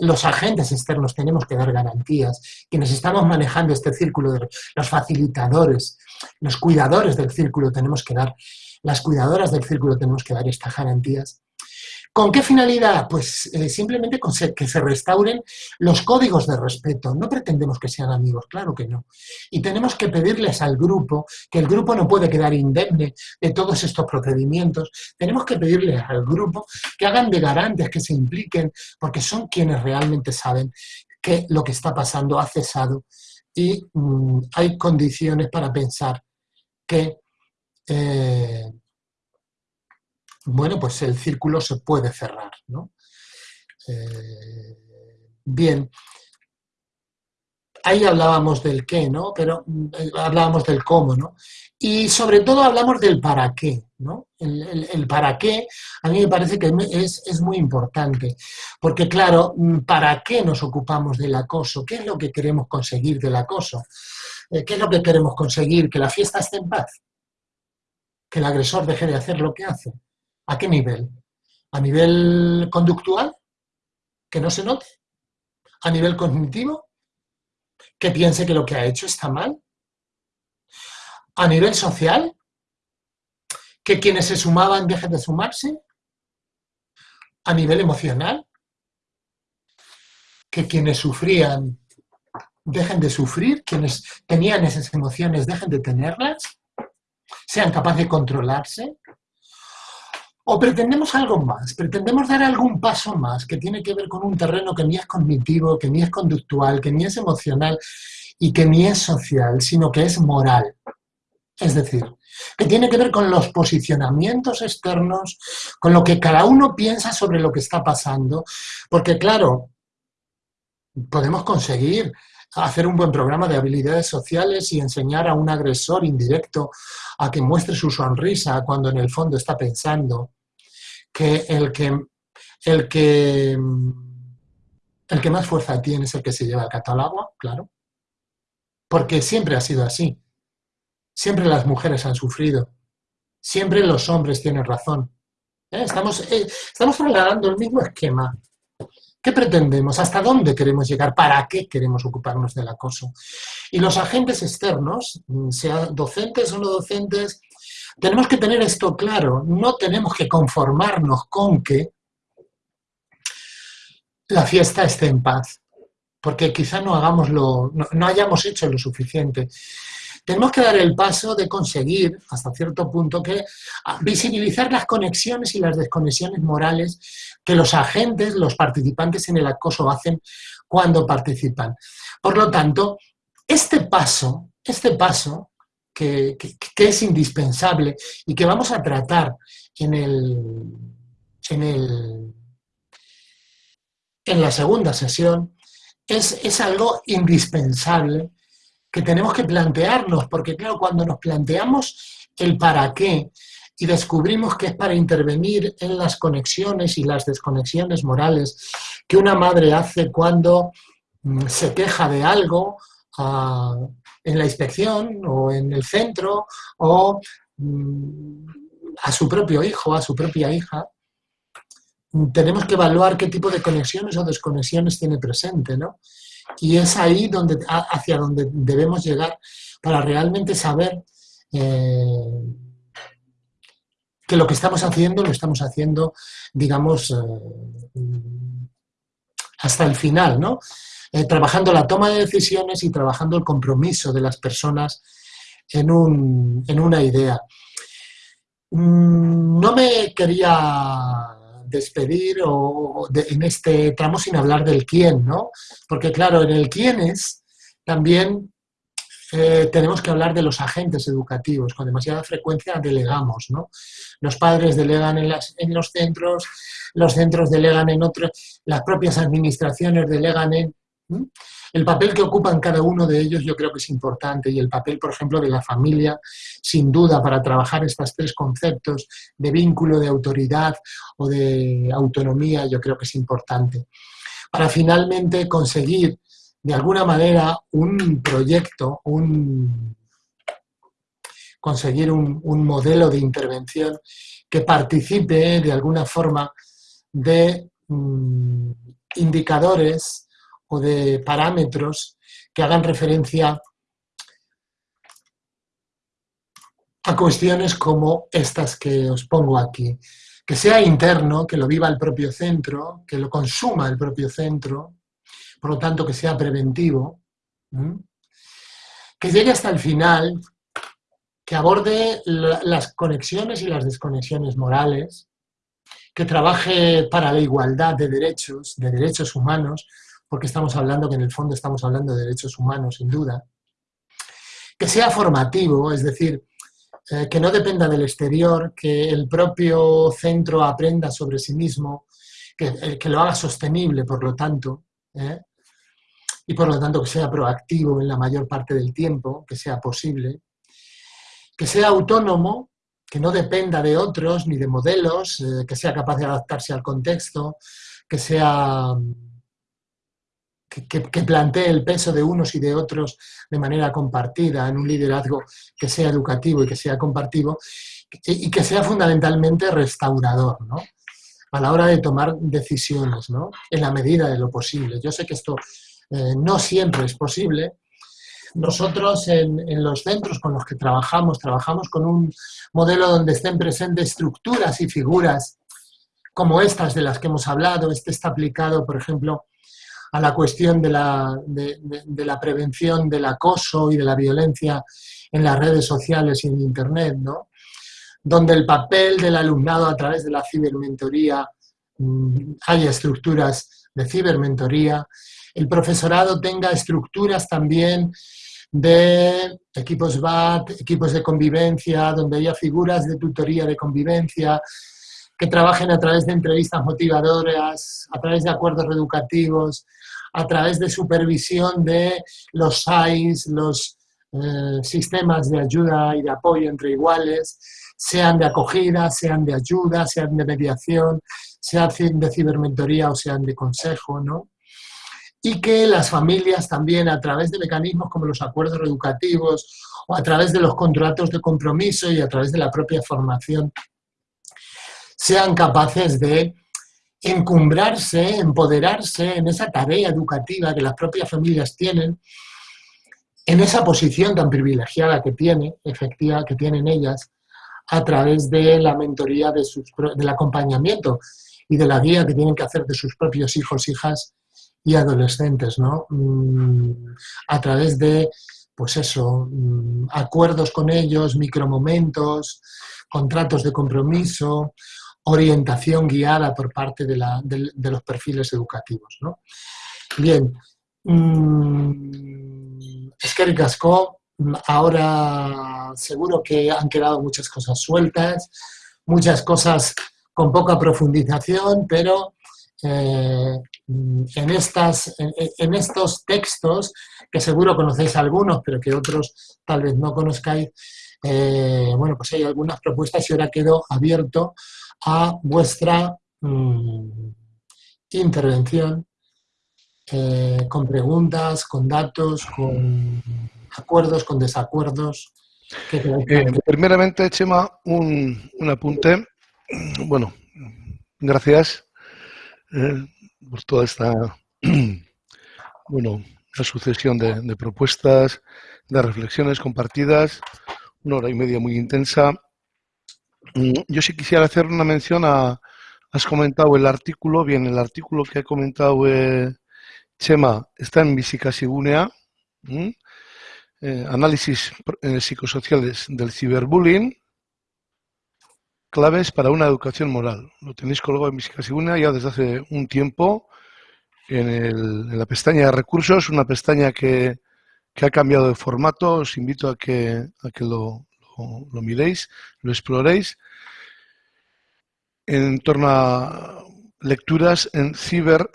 los agentes externos tenemos que dar garantías, quienes estamos manejando este círculo, de, los facilitadores, los cuidadores del círculo tenemos que dar, las cuidadoras del círculo tenemos que dar estas garantías ¿Con qué finalidad? Pues eh, simplemente que se restauren los códigos de respeto. No pretendemos que sean amigos, claro que no. Y tenemos que pedirles al grupo, que el grupo no puede quedar indemne de todos estos procedimientos, tenemos que pedirles al grupo que hagan de garantes, que se impliquen, porque son quienes realmente saben que lo que está pasando ha cesado y mm, hay condiciones para pensar que... Eh, bueno, pues el círculo se puede cerrar. ¿no? Eh, bien, ahí hablábamos del qué, ¿no? Pero eh, hablábamos del cómo, ¿no? Y sobre todo hablamos del para qué, ¿no? El, para qué a mí me parece que es, es, muy importante, porque claro, ¿para qué nos ocupamos del acoso? ¿Qué es lo que queremos conseguir del acoso? Eh, ¿Qué es lo que queremos conseguir? ¿Que la fiesta esté en paz? ¿Que el agresor deje de hacer lo que hace? ¿A qué nivel? ¿A nivel conductual? ¿Que no se note? ¿A nivel cognitivo? ¿Que piense que lo que ha hecho está mal? ¿A nivel social? ¿Que quienes se sumaban dejen de sumarse? ¿A nivel emocional? ¿Que quienes sufrían dejen de sufrir? ¿Quienes tenían esas emociones dejen de tenerlas? ¿Sean capaces de controlarse? ¿O pretendemos algo más? ¿Pretendemos dar algún paso más que tiene que ver con un terreno que ni es cognitivo, que ni es conductual, que ni es emocional y que ni es social, sino que es moral? Es decir, que tiene que ver con los posicionamientos externos, con lo que cada uno piensa sobre lo que está pasando, porque claro, podemos conseguir hacer un buen programa de habilidades sociales y enseñar a un agresor indirecto a que muestre su sonrisa cuando en el fondo está pensando que el que, el que, el que más fuerza tiene es el que se lleva el gato al agua, claro. Porque siempre ha sido así. Siempre las mujeres han sufrido. Siempre los hombres tienen razón. ¿Eh? Estamos, eh, estamos trasladando el mismo esquema. ¿Qué pretendemos? ¿Hasta dónde queremos llegar? ¿Para qué queremos ocuparnos del acoso? Y los agentes externos, sean docentes o no docentes, tenemos que tener esto claro. No tenemos que conformarnos con que la fiesta esté en paz, porque quizá no, hagamos lo, no hayamos hecho lo suficiente. Tenemos que dar el paso de conseguir, hasta cierto punto, que visibilizar las conexiones y las desconexiones morales que los agentes, los participantes en el acoso hacen cuando participan. Por lo tanto, este paso, este paso que, es indispensable y que vamos a tratar en el, en el en la segunda sesión, es, es algo indispensable que tenemos que plantearnos, porque claro, cuando nos planteamos el para qué y descubrimos que es para intervenir en las conexiones y las desconexiones morales que una madre hace cuando mm, se queja de algo ah, en la inspección o en el centro o mm, a su propio hijo, a su propia hija, tenemos que evaluar qué tipo de conexiones o desconexiones tiene presente, ¿no? Y es ahí donde, hacia donde debemos llegar para realmente saber eh, que lo que estamos haciendo lo estamos haciendo, digamos, eh, hasta el final, ¿no? Eh, trabajando la toma de decisiones y trabajando el compromiso de las personas en, una idea. Mm, no me quería despedir o en este tramo sin hablar del quién, ¿no? Porque claro, en el quién es también eh, tenemos que hablar de los agentes educativos. Con demasiada frecuencia delegamos, ¿no? Los padres delegan en, en los centros, los centros delegan en otros, las propias administraciones delegan en... El papel que ocupan cada uno de ellos yo creo que es importante y el papel, por ejemplo, de la familia, sin duda, para trabajar estos tres conceptos de vínculo, de autoridad o de autonomía, yo creo que es importante. Para finalmente conseguir, de alguna manera, un proyecto, un, conseguir un, modelo de intervención que participe de alguna forma de mm, indicadores o de parámetros que hagan referencia a cuestiones como estas que os pongo aquí. Que sea interno, que lo viva el propio centro, que lo consuma el propio centro, por lo tanto que sea preventivo, que llegue hasta el final, que aborde las conexiones y las desconexiones morales, que trabaje para la igualdad de derechos, de derechos humanos, porque estamos hablando que en el fondo estamos hablando de derechos humanos, sin duda. Que sea formativo, es decir, eh, que no dependa del exterior, que el propio centro aprenda sobre sí mismo, que, eh, lo haga sostenible, por lo tanto, ¿eh? y por lo tanto que sea proactivo en la mayor parte del tiempo, que sea posible, que sea autónomo, que no dependa de otros ni de modelos, que sea capaz de adaptarse al contexto, que sea que, plantee el peso de unos y de otros de manera compartida en un liderazgo que sea educativo y que sea compartido y que sea fundamentalmente restaurador, ¿no? A la hora de tomar decisiones, ¿no? En la medida de lo posible. Yo sé que esto eh, no siempre es posible. Nosotros en, en los centros con los que trabajamos, trabajamos con un modelo donde estén presentes estructuras y figuras como estas de las que hemos hablado. Este está aplicado, por ejemplo, a la cuestión de la, de, la, prevención del acoso y de la violencia en las redes sociales y en Internet, ¿no? donde el papel del alumnado a través de la cibermentoría mm, haya estructuras de cibermentoría, el profesorado tenga estructuras también de equipos BAT, equipos de convivencia, donde haya figuras de tutoría de convivencia, que trabajen a través de entrevistas motivadoras, a través de acuerdos reeducativos, a través de supervisión de los SAIS, los eh, sistemas de ayuda y de apoyo entre iguales, sean de acogida, sean de ayuda, sean de mediación, sean de cibermentoría o sean de consejo, ¿no? Y que las familias también a través de mecanismos como los acuerdos reeducativos o a través de los contratos de compromiso y a través de la propia formación sean capaces de encumbrarse, empoderarse en esa tarea educativa que las propias familias tienen, en esa posición tan privilegiada que tiene, efectiva, que tienen ellas, a través de la mentoría, de sus, del acompañamiento y de la guía que tienen que hacer de sus propios hijos, hijas y adolescentes, ¿no? Mm, a través de pues eso, mm, acuerdos con ellos, micromomentos, contratos de compromiso, orientación guiada por parte de, los perfiles educativos. ¿no? Bien, mmm, es que Casco, ahora seguro que han quedado muchas cosas sueltas, muchas cosas con poca profundización, pero eh, en, estas, en, estos textos, que seguro conocéis algunos, pero que otros tal vez no conozcáis, eh, bueno, pues hay algunas propuestas y ahora quedo abierto a vuestra mm, intervención eh, con preguntas, con datos, con acuerdos, con desacuerdos. primeramente, Chema, un, un apunte. Bueno, gracias eh, por toda esta bueno, la sucesión de, propuestas, de reflexiones compartidas, una hora y media muy intensa. Mm, yo sí quisiera hacer una mención a, has comentado el artículo, bien, el artículo que ha comentado eh, Chema está en Visicasigunea, eh, análisis psicosociales del ciberbullying, claves para una educación moral. Lo tenéis colgado en Visicasigunea ya desde hace un tiempo en, la pestaña de recursos, una pestaña que, ha cambiado de formato. Os invito a que, a que lo, lo, miréis, lo exploréis. En torno a lecturas en ciber,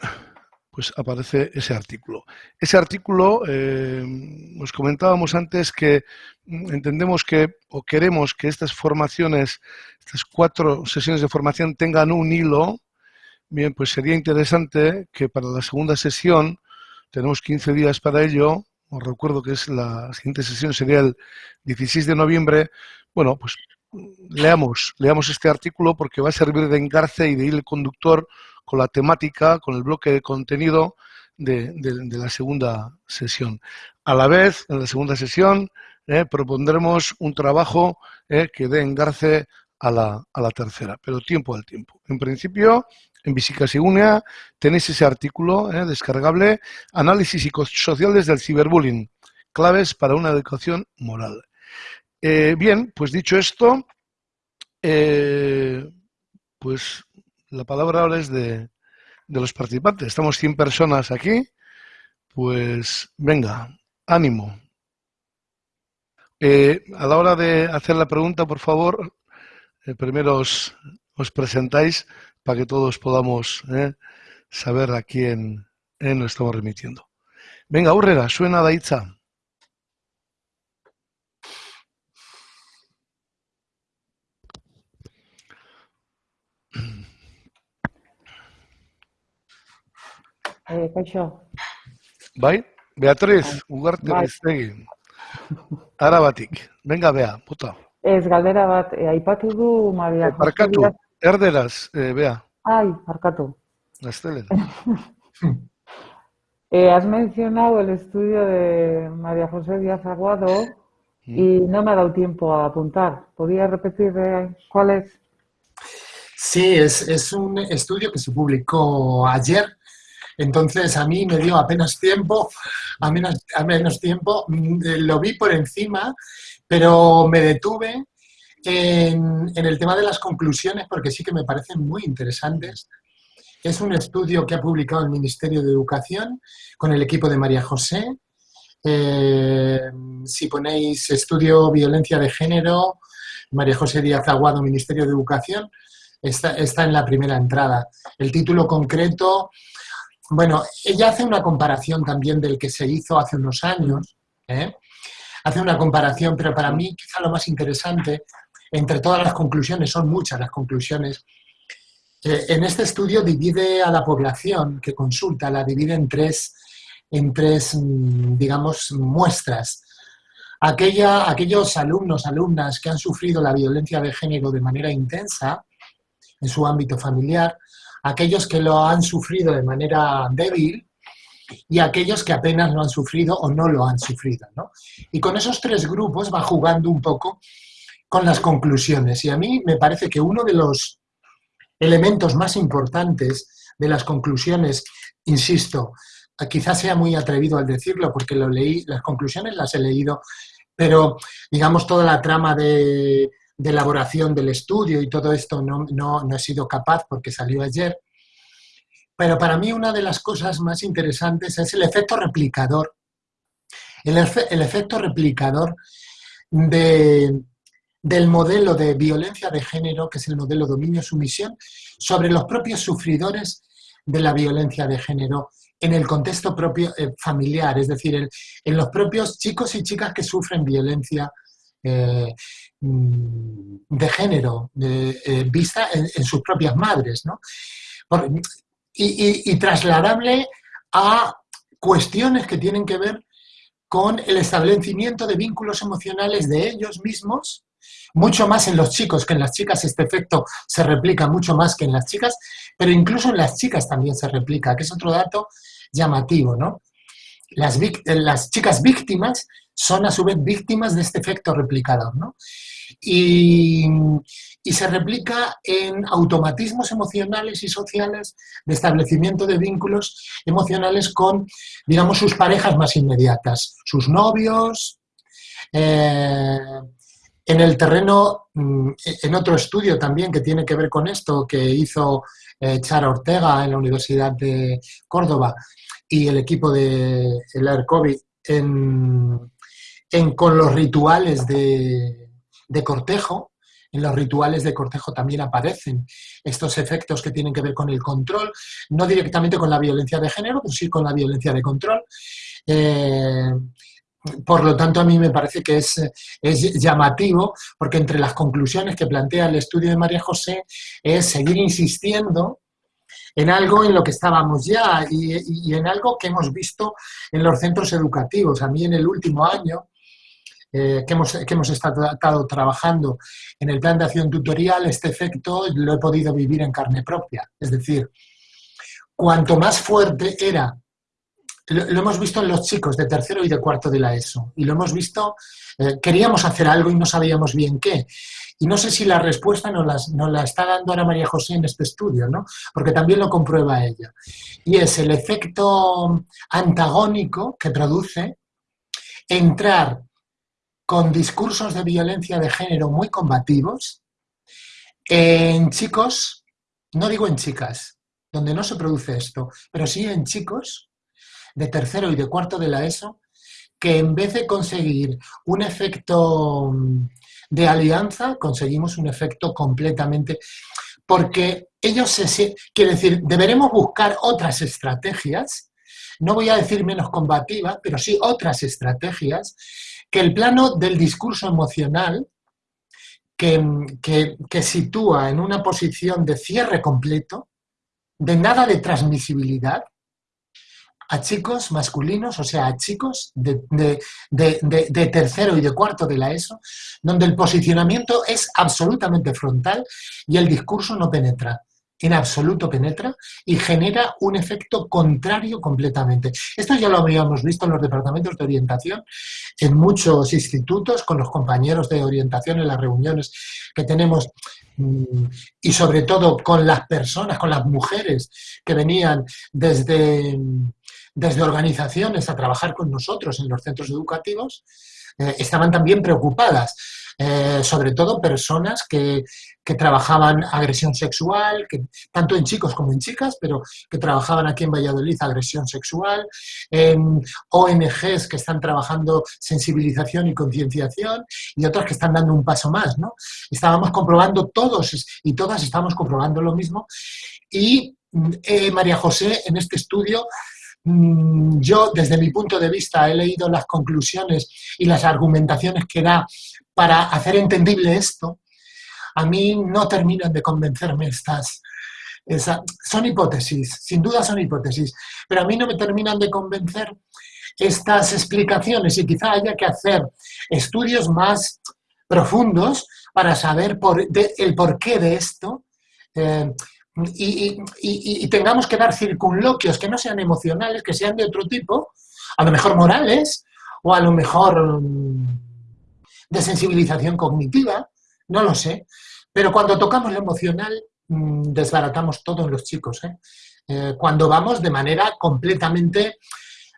pues aparece ese artículo. Ese artículo, eh, nos comentábamos antes que entendemos que o queremos que estas formaciones, estas cuatro sesiones de formación tengan un hilo Bien, pues sería interesante que para la segunda sesión, tenemos 15 días para ello, os recuerdo que es la siguiente sesión sería el 16 de noviembre, bueno, pues leamos, leamos este artículo porque va a servir de engarce y de el conductor con la temática, con el bloque de contenido de, la segunda sesión. A la vez, en la segunda sesión, eh, propondremos un trabajo eh, que dé engarce a la, a la tercera, pero tiempo al tiempo. En principio, en Visicasigunea tenéis ese artículo eh, descargable, Análisis psicosociales del ciberbullying, claves para una educación moral. Eh, bien, pues dicho esto, eh, pues la palabra ahora es de, de los participantes. Estamos 100 personas aquí, pues venga, ánimo. a la hora de hacer la pregunta, por favor, primero os, os presentáis para que todos podamos eh, saber a quién eh, nos estamos remitiendo. Venga, aurrera, suena Daitza. Eh, kaixo. Bai, Beatriz, ugarte bai. Arabatik. Venga, Bea, puta. Ez, galdera bat, eh, aipatu du Maria José Erderaz, eh, Bea. Ay. Gaztelen. eh, has mencionado el estudio de María José Díaz Aguado y no me ha dado tiempo a apuntar. ¿Podría repetir eh, cuál es? Sí, es, es un estudio que se publicó ayer entonces a mí me dio apenas tiempo, a menos, a menos tiempo, mm, lo vi por encima, pero me detuve en, el tema de las conclusiones, porque sí que me parecen muy interesantes. Es un estudio que ha publicado el Ministerio de Educación con el equipo de María José. Eh, si ponéis estudio violencia de género, María José Díaz Aguado, Ministerio de Educación, está, está en la primera entrada. El título concreto, bueno, ella hace una comparación también del que se hizo hace unos años, ¿eh? hace una comparación, pero para mí quizá lo más interesante entre todas las conclusiones, son muchas las conclusiones, en este estudio divide a la población que consulta, la divide en tres, en tres mm, digamos, muestras. Aquella, aquellos alumnos, alumnas que han sufrido la violencia de género de manera intensa en su ámbito familiar, aquellos que lo han sufrido de manera débil y aquellos que apenas lo han sufrido o no lo han sufrido. Y con esos tres grupos va jugando un poco con las conclusiones. Y a mí me parece que uno de los elementos más importantes de las conclusiones, insisto, quizás sea muy atrevido al decirlo porque lo leí, las conclusiones las he leído, pero digamos toda la trama de, elaboración del estudio y todo esto no, no, he sido capaz porque salió ayer. Pero para mí una de las cosas más interesantes es el efecto replicador. El, el efecto replicador de, del modelo de violencia de género, que es el modelo dominio-sumisión, sobre los propios sufridores de la violencia de género en el contexto propio eh, familiar, es decir, en, los propios chicos y chicas que sufren violencia eh, mm, de género, eh, vista en, sus propias madres, ¿no? y, y trasladable a cuestiones que tienen que ver con el establecimiento de vínculos emocionales de ellos mismos mucho más en los chicos que en las chicas, este efecto se replica mucho más que en las chicas, pero incluso en las chicas también se replica, que es otro dato llamativo, ¿no? Las, las chicas víctimas son a su vez víctimas de este efecto replicador, ¿no? Y, y, se replica en automatismos emocionales y sociales de establecimiento de vínculos emocionales con, digamos, sus parejas más inmediatas, sus novios, eh, en el terreno, mm, en otro estudio también que tiene que ver con esto, que hizo eh, Chara Ortega en la Universidad de Córdoba y el equipo de el COVID en, con los rituales de, cortejo, en los rituales de cortejo también aparecen estos efectos que tienen que ver con el control, no directamente con la violencia de género, pero sí con la violencia de control. Eh, por lo tanto, a mí me parece que es, llamativo, porque entre las conclusiones que plantea el estudio de María José es seguir insistiendo en algo en lo que estábamos ya y, en algo que hemos visto en los centros educativos. A mí en el último año, eh, que, hemos, que hemos estado trabajando en el plan de acción tutorial, este efecto lo he podido vivir en carne propia. Es decir, cuanto más fuerte era lo, hemos visto en los chicos de tercero y de cuarto de la ESO. Y lo hemos visto, eh, queríamos hacer algo y no sabíamos bien qué. Y no sé si la respuesta nos, las, la está dando Ana María José en este estudio, ¿no? Porque también lo comprueba ella. Y es el efecto antagónico que produce entrar con discursos de violencia de género muy combativos en chicos, no digo en chicas, donde no se produce esto, pero sí en chicos de tercero y de cuarto de la ESO, que en vez de conseguir un efecto mm, de alianza, conseguimos un efecto completamente... Porque ellos se... Quiere decir, deberemos buscar otras estrategias, no voy a decir menos combativas, pero sí otras estrategias, que el plano del discurso emocional, que, que, que sitúa en una posición de cierre completo, de nada de transmisibilidad, a chicos masculinos, o sea, a chicos de, tercero y de cuarto de la ESO, donde el posicionamiento es absolutamente frontal y el discurso no penetra en absoluto penetra y genera un efecto contrario completamente. Esto ya lo habíamos visto en los departamentos de orientación, en muchos institutos, con los compañeros de orientación en las reuniones que tenemos mm, y sobre todo con las personas, con las mujeres que venían desde desde organizaciones a trabajar con nosotros en los centros educativos, eh, estaban también preocupadas, eh, sobre todo personas que, trabajaban agresión sexual, que, tanto en chicos como en chicas, pero que trabajaban aquí en Valladolid agresión sexual, en ONGs que están trabajando sensibilización y concienciación y otras que están dando un paso más. ¿no? Estábamos comprobando todos y todas estamos comprobando lo mismo y eh, María José en este estudio yo, desde mi punto de vista, he leído las conclusiones y las argumentaciones que da para hacer entendible esto. A mí no terminan de convencerme estas... son hipótesis, sin duda son hipótesis, pero a mí no me terminan de convencer estas explicaciones y quizá haya que hacer estudios más profundos para saber el porqué de esto. Eh, y, tengamos que dar circunloquios que no sean emocionales, que sean de otro tipo, a lo mejor morales o a lo mejor mm, de sensibilización cognitiva, no lo sé. Pero cuando tocamos lo emocional, mm, desbaratamos todo en los chicos. ¿eh? eh, cuando vamos de manera completamente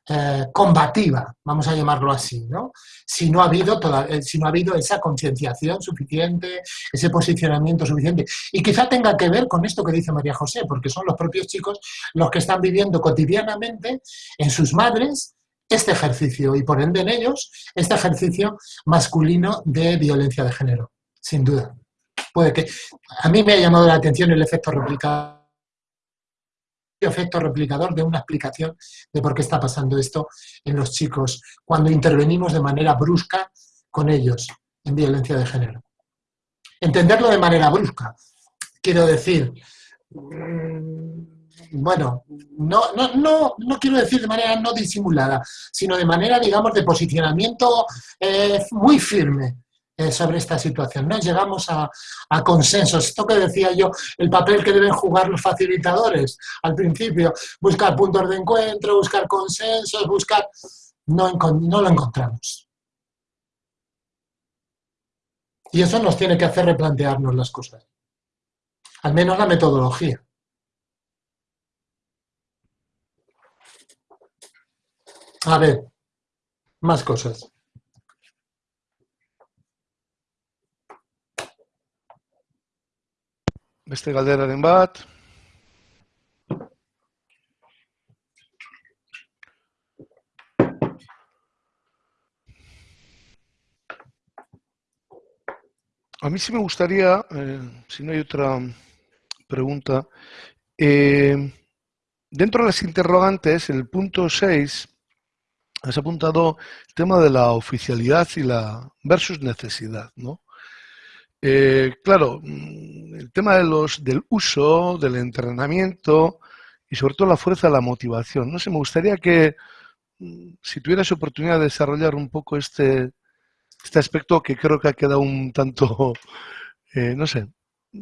eh, combativa, vamos a llamarlo así, ¿no? Si no ha habido, toda, eh, si no ha habido esa concienciación suficiente, ese posicionamiento suficiente. Y quizá tenga que ver con esto que dice María José, porque son los propios chicos los que están viviendo cotidianamente en sus madres este ejercicio y por ende en ellos este ejercicio masculino de violencia de género, sin duda. Puede que a mí me ha llamado la atención el efecto replicador efecto replicador de una explicación de por qué está pasando esto en los chicos cuando intervenimos de manera brusca con ellos en violencia de género. Entenderlo de manera brusca, quiero decir, mm, bueno, no, no, no, no quiero decir de manera no disimulada, sino de manera, digamos, de posicionamiento eh, muy firme eh, sobre esta situación. No llegamos a, consensos. Esto que decía yo, el papel que deben jugar los facilitadores al principio, buscar puntos de encuentro, buscar consensos, buscar... No, no lo encontramos. Y eso nos tiene que hacer replantearnos las cosas. Al menos la metodología. A ver, más cosas. Beste galderaren bat. A mí sí me gustaría, eh, si no hay otra pregunta, eh, dentro de las interrogantes, el punto 6, has apuntado el tema de la oficialidad y la versus necesidad, ¿no? Eh, claro, mm, el tema de los, del uso, del entrenamiento y sobre todo la fuerza de la motivación. No sé, me gustaría que mm, si tuvieras oportunidad de desarrollar un poco este, este aspecto que creo que ha quedado un tanto, eh, no sé,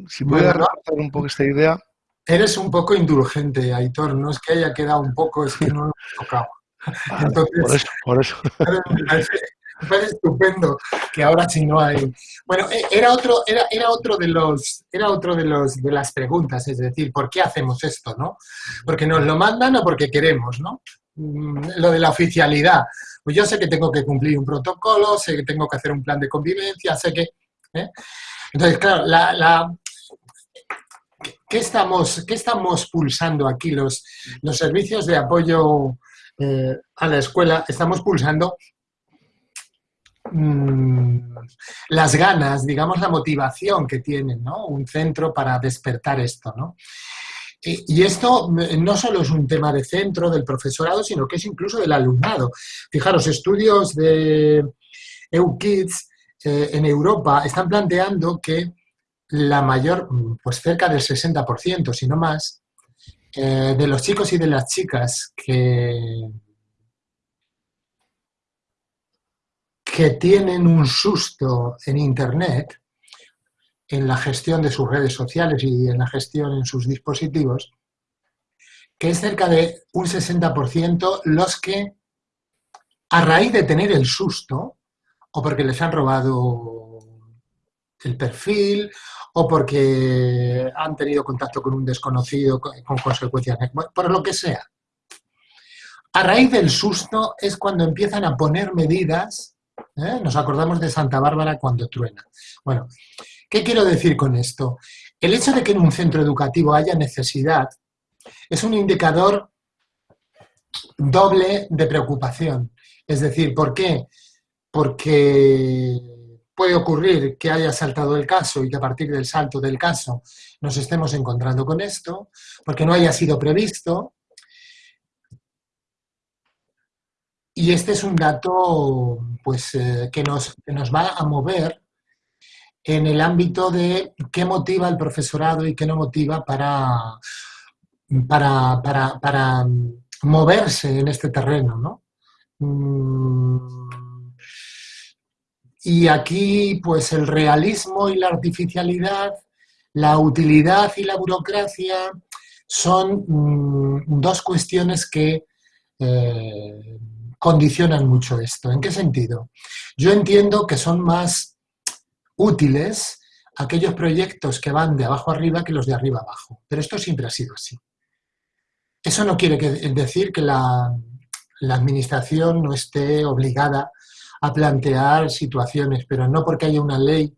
si pudieras bueno, un poco esta idea. Eres un poco indulgente, Aitor, no es que haya quedado un poco, es que no lo he tocado. Entonces, por eso, por eso. estupendo que ahora sí no hay. Bueno, e, era otro, era, era otro de los, era otro de los de las preguntas, es decir, ¿por qué hacemos esto, no? Porque nos lo mandan o porque queremos, ¿no? Mm, lo de la oficialidad. Pues yo sé que tengo que cumplir un protocolo, sé que tengo que hacer un plan de convivencia, sé que. ¿eh? Entonces, claro, la, la ¿qué, estamos, ¿qué estamos pulsando aquí? Los, los servicios de apoyo eh, a la escuela, estamos pulsando Mm, las ganas, digamos, la motivación que tienen, ¿no? Un centro para despertar esto, ¿no? Y esto no solo es un tema de centro, del profesorado, sino que es incluso del alumnado. Fijaros, estudios de EUKIDS eh, en Europa están planteando que la mayor, pues cerca del 60%, si no más, eh, de los chicos y de las chicas que que tienen un susto en Internet, en la gestión de sus redes sociales y en la gestión en sus dispositivos, que es cerca de un 60% los que, a raíz de tener el susto, o porque les han robado el perfil, o porque han tenido contacto con un desconocido con consecuencias, por lo que sea. A raíz del susto es cuando empiezan a poner medidas ¿eh? Nos acordamos de Santa Bárbara cuando truena. Bueno, ¿qué quiero decir con esto? El hecho de que en un centro educativo haya necesidad es un indicador doble de preocupación. Es decir, ¿por qué? Porque puede ocurrir que haya saltado el caso y que a partir del salto del caso nos estemos encontrando con esto, porque no haya sido previsto, Y este es un dato pues, eh, que, nos, nos va a mover en el ámbito de qué motiva el profesorado y qué no motiva para, para, para, moverse en este terreno. ¿no? Mm, y aquí, pues el realismo y la artificialidad, la utilidad y la burocracia son mm, dos cuestiones que eh, condicionan mucho esto. ¿En qué sentido? Yo entiendo que son más útiles aquellos proyectos que van de abajo arriba que los de arriba abajo, pero esto siempre ha sido así. Eso no quiere decir que la, administración no esté obligada a plantear situaciones, pero no porque haya una ley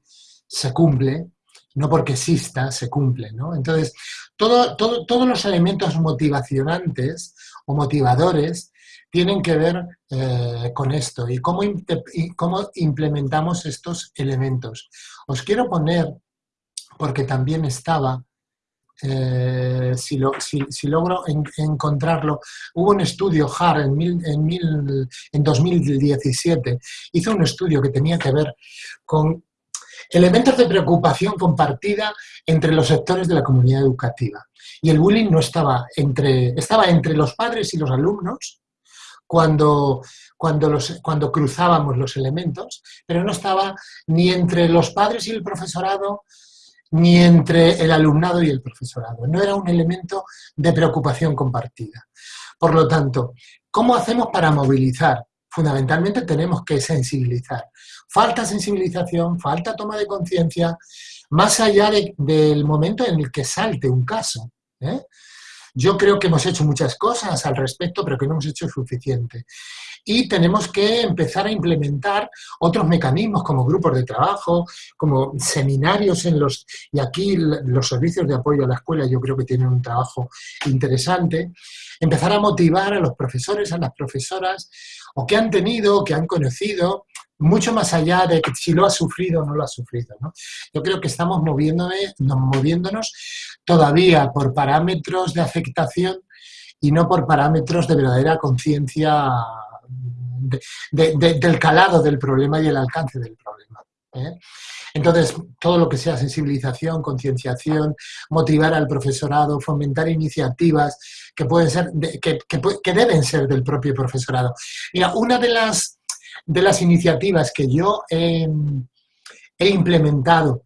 se cumple, no porque exista, se cumple. ¿no? Entonces, todo, todos los elementos motivacionantes o motivadores tienen que ver eh, con esto y cómo, cómo implementamos estos elementos. Os quiero poner, porque también estaba, eh, si, si, logro encontrarlo, hubo un estudio, HAR, en, en, en 2017, hizo un estudio que tenía que ver con elementos de preocupación compartida entre los sectores de la comunidad educativa. Y el bullying no estaba entre, estaba entre los padres y los alumnos cuando, cuando, los, cuando cruzábamos los elementos, pero no estaba ni entre los padres y el profesorado, ni entre el alumnado y el profesorado. No era un elemento de preocupación compartida. Por lo tanto, ¿cómo hacemos para movilizar? Fundamentalmente tenemos que sensibilizar. Falta sensibilización, falta toma de conciencia, más allá del momento en el que salte un caso. ¿eh? Yo creo que hemos hecho muchas cosas al respecto, pero que no hemos hecho suficiente. Y tenemos que empezar a implementar otros mecanismos como grupos de trabajo, como seminarios en los... Y aquí los servicios de apoyo a la escuela yo creo que tienen un trabajo interesante. Empezar a motivar a los profesores, a las profesoras, o que han tenido, que han conocido, mucho más allá de que si lo ha sufrido o no lo ha sufrido. Yo creo que estamos moviéndonos todavía por parámetros de afectación y no por parámetros de verdadera conciencia del calado del problema y el alcance del problema. ¿eh? Entonces, todo lo que sea sensibilización, concienciación, motivar al profesorado, fomentar iniciativas que pueden ser, que, que, deben ser del propio profesorado. Mira, una de las de las iniciativas que yo he, implementado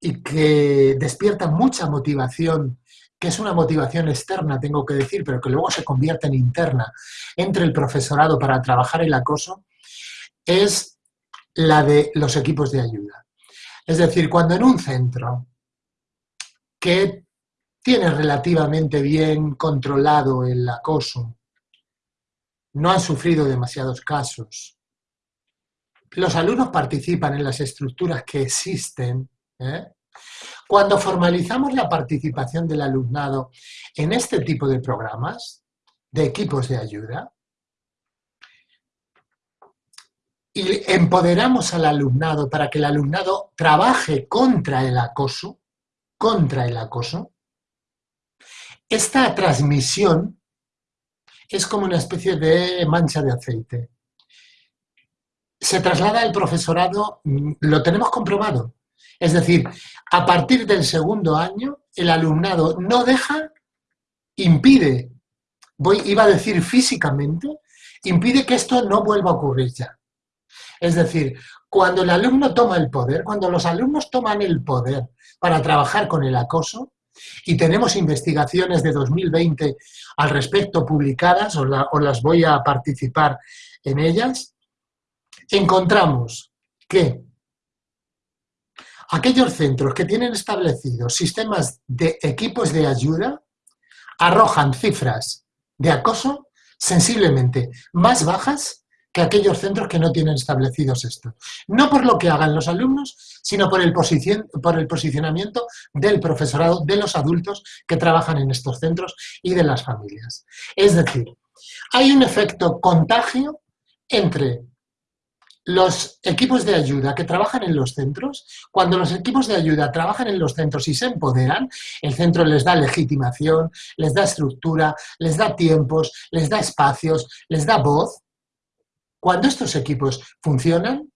y que despierta mucha motivación, que es una motivación externa, tengo que decir, pero que luego se convierte en interna entre el profesorado para trabajar el acoso, es la de los equipos de ayuda. Es decir, cuando en un centro que tiene relativamente bien controlado el acoso, no han sufrido demasiados casos, los alumnos participan en las estructuras que existen, ¿eh? cuando formalizamos la participación del alumnado en este tipo de programas, de equipos de ayuda, y empoderamos al alumnado para que el alumnado trabaje contra el acoso, contra el acoso, esta transmisión es como una especie de mancha de aceite se traslada al profesorado, mm, lo tenemos comprobado. Es decir, a partir del segundo año, el alumnado no deja, impide, voy, iba a decir físicamente, impide que esto no vuelva a ocurrir ya. Es decir, cuando el alumno toma el poder, cuando los alumnos toman el poder para trabajar con el acoso, y tenemos investigaciones de 2020 al respecto publicadas, o, o las voy a participar en ellas, encontramos que aquellos centros que tienen establecidos sistemas de equipos de ayuda arrojan cifras de acoso sensiblemente más bajas que aquellos centros que no tienen establecidos esto. No por lo que hagan los alumnos, sino por el, por el posicionamiento del profesorado, de los adultos que trabajan en estos centros y de las familias. Es decir, hay un efecto contagio entre los equipos de ayuda que trabajan en los centros, cuando los equipos de ayuda trabajan en los centros y se empoderan, el centro les da legitimación, les da estructura, les da tiempos, les da espacios, les da voz. Cuando estos equipos funcionan,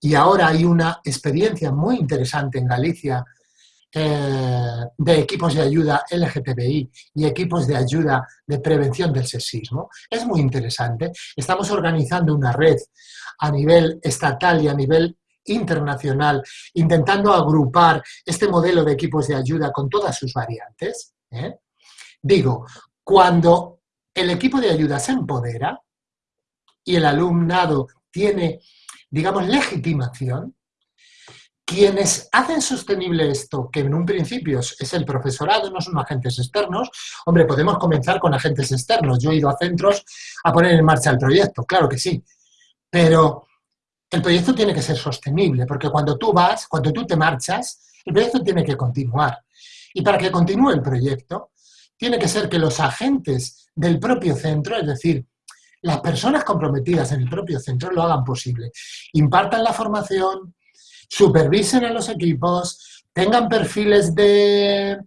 y ahora hay una experiencia muy interesante en Galicia eh, de equipos de ayuda LGTBI y equipos de ayuda de prevención del sexismo. Es muy interesante. Estamos organizando una red a nivel estatal y a nivel internacional, intentando agrupar este modelo de equipos de ayuda con todas sus variantes. ¿eh? Digo, cuando el equipo de ayuda se empodera y el alumnado tiene, digamos, legitimación, quienes hacen sostenible esto, que en un principio es el profesorado, no son agentes externos, hombre, podemos comenzar con agentes externos. Yo he ido a centros a poner en marcha el proyecto, claro que sí, pero el proyecto tiene que ser sostenible, porque cuando tú vas, cuando tú te marchas, el proyecto tiene que continuar. Y para que continúe el proyecto, tiene que ser que los agentes del propio centro, es decir, las personas comprometidas en el propio centro lo hagan posible. Impartan la formación, supervisen a los equipos, tengan perfiles de,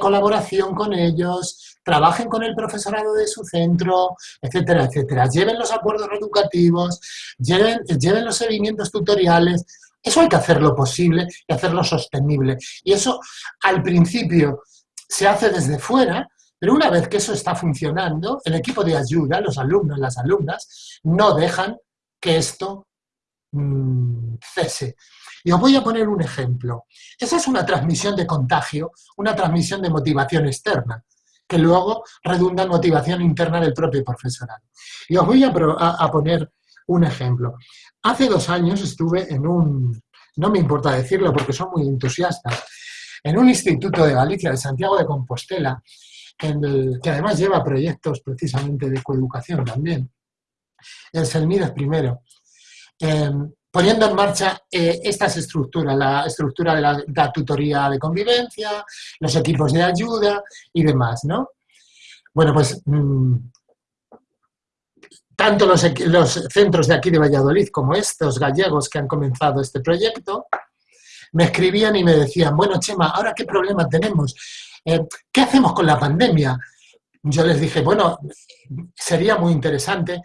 colaboración con ellos, trabajen con el profesorado de su centro, etcétera, etcétera. Lleven los acuerdos educativos, lleven, lleven los seguimientos tutoriales. Eso hay que hacerlo posible y hacerlo sostenible. Y eso al principio se hace desde fuera, pero una vez que eso está funcionando, el equipo de ayuda, los alumnos, las alumnas, no dejan que esto mm, cese. Y os voy a poner un ejemplo. Esa es una transmisión de contagio, una transmisión de motivación externa, que luego redunda en motivación interna del propio profesorado. Y os voy a, poner un ejemplo. Hace dos años estuve en un, no me importa decirlo porque son muy entusiastas, en un instituto de Galicia, de Santiago de Compostela, el, que además lleva proyectos precisamente de coeducación también, el CELMIDES primero, em, poniendo en marcha eh, estas estructuras, la estructura de la, tutoría de convivencia, los equipos de ayuda y demás, ¿no? Bueno, pues mm, tanto los, centros de aquí de Valladolid como estos gallegos que han comenzado este proyecto, me escribían y me decían, bueno, Chema, ¿ahora qué problema tenemos? Eh, ¿Qué hacemos con la pandemia? Yo les dije, bueno, sería muy interesante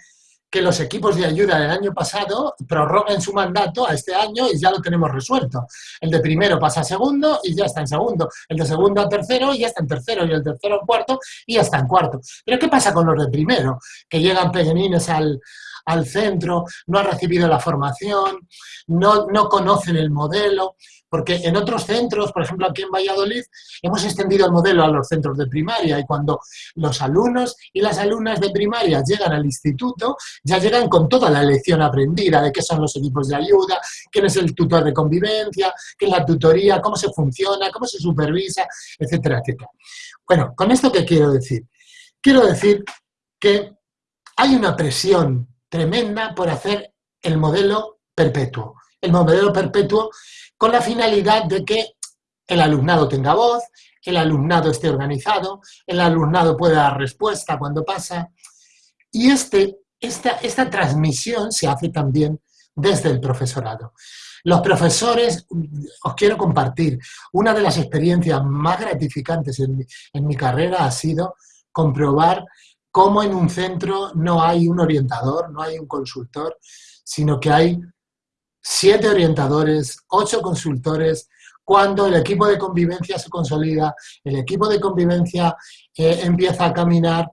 que los equipos de ayuda del año pasado prorroguen su mandato a este año y ya lo tenemos resuelto. El de primero pasa a segundo y ya está en segundo. El de segundo a tercero y ya está en tercero. Y el tercero a cuarto y ya está en cuarto. Pero ¿qué pasa con los de primero? Que llegan pequeñines al, al centro, no han recibido la formación, no, no conocen el modelo, porque en otros centros, por ejemplo aquí en Valladolid, hemos extendido el modelo a los centros de primaria y cuando los alumnos y las alumnas de primaria llegan al instituto, ya llegan con toda la lección aprendida de qué son los equipos de ayuda, quién es el tutor de convivencia, qué es la tutoría, cómo se funciona, cómo se supervisa, etcétera, etcétera. Bueno, ¿con esto qué quiero decir? Quiero decir que hay una presión tremenda por hacer el modelo perpetuo. El modelo perpetuo con la finalidad de que el alumnado tenga voz, el alumnado esté organizado, el alumnado pueda dar respuesta cuando pasa. Y este, esta, esta transmisión se hace también desde el profesorado. Los profesores, os quiero compartir, una de las experiencias más gratificantes en en mi carrera ha sido comprobar cómo en un centro no hay un orientador, no hay un consultor, sino que hay siete orientadores, ocho consultores, cuando el equipo de convivencia se consolida, el equipo de convivencia eh, empieza a caminar,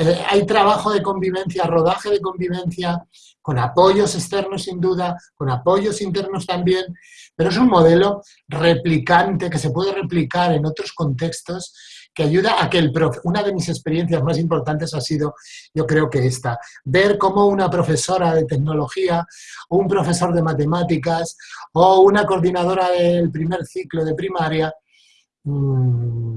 eh, hay trabajo de convivencia, rodaje de convivencia, con apoyos externos sin duda, con apoyos internos también, pero es un modelo replicante que se puede replicar en otros contextos que ayuda a que el profe, una de mis experiencias más importantes ha sido, yo creo que esta, ver cómo una profesora de tecnología un profesor de matemáticas o una coordinadora del primer ciclo de primaria mmm,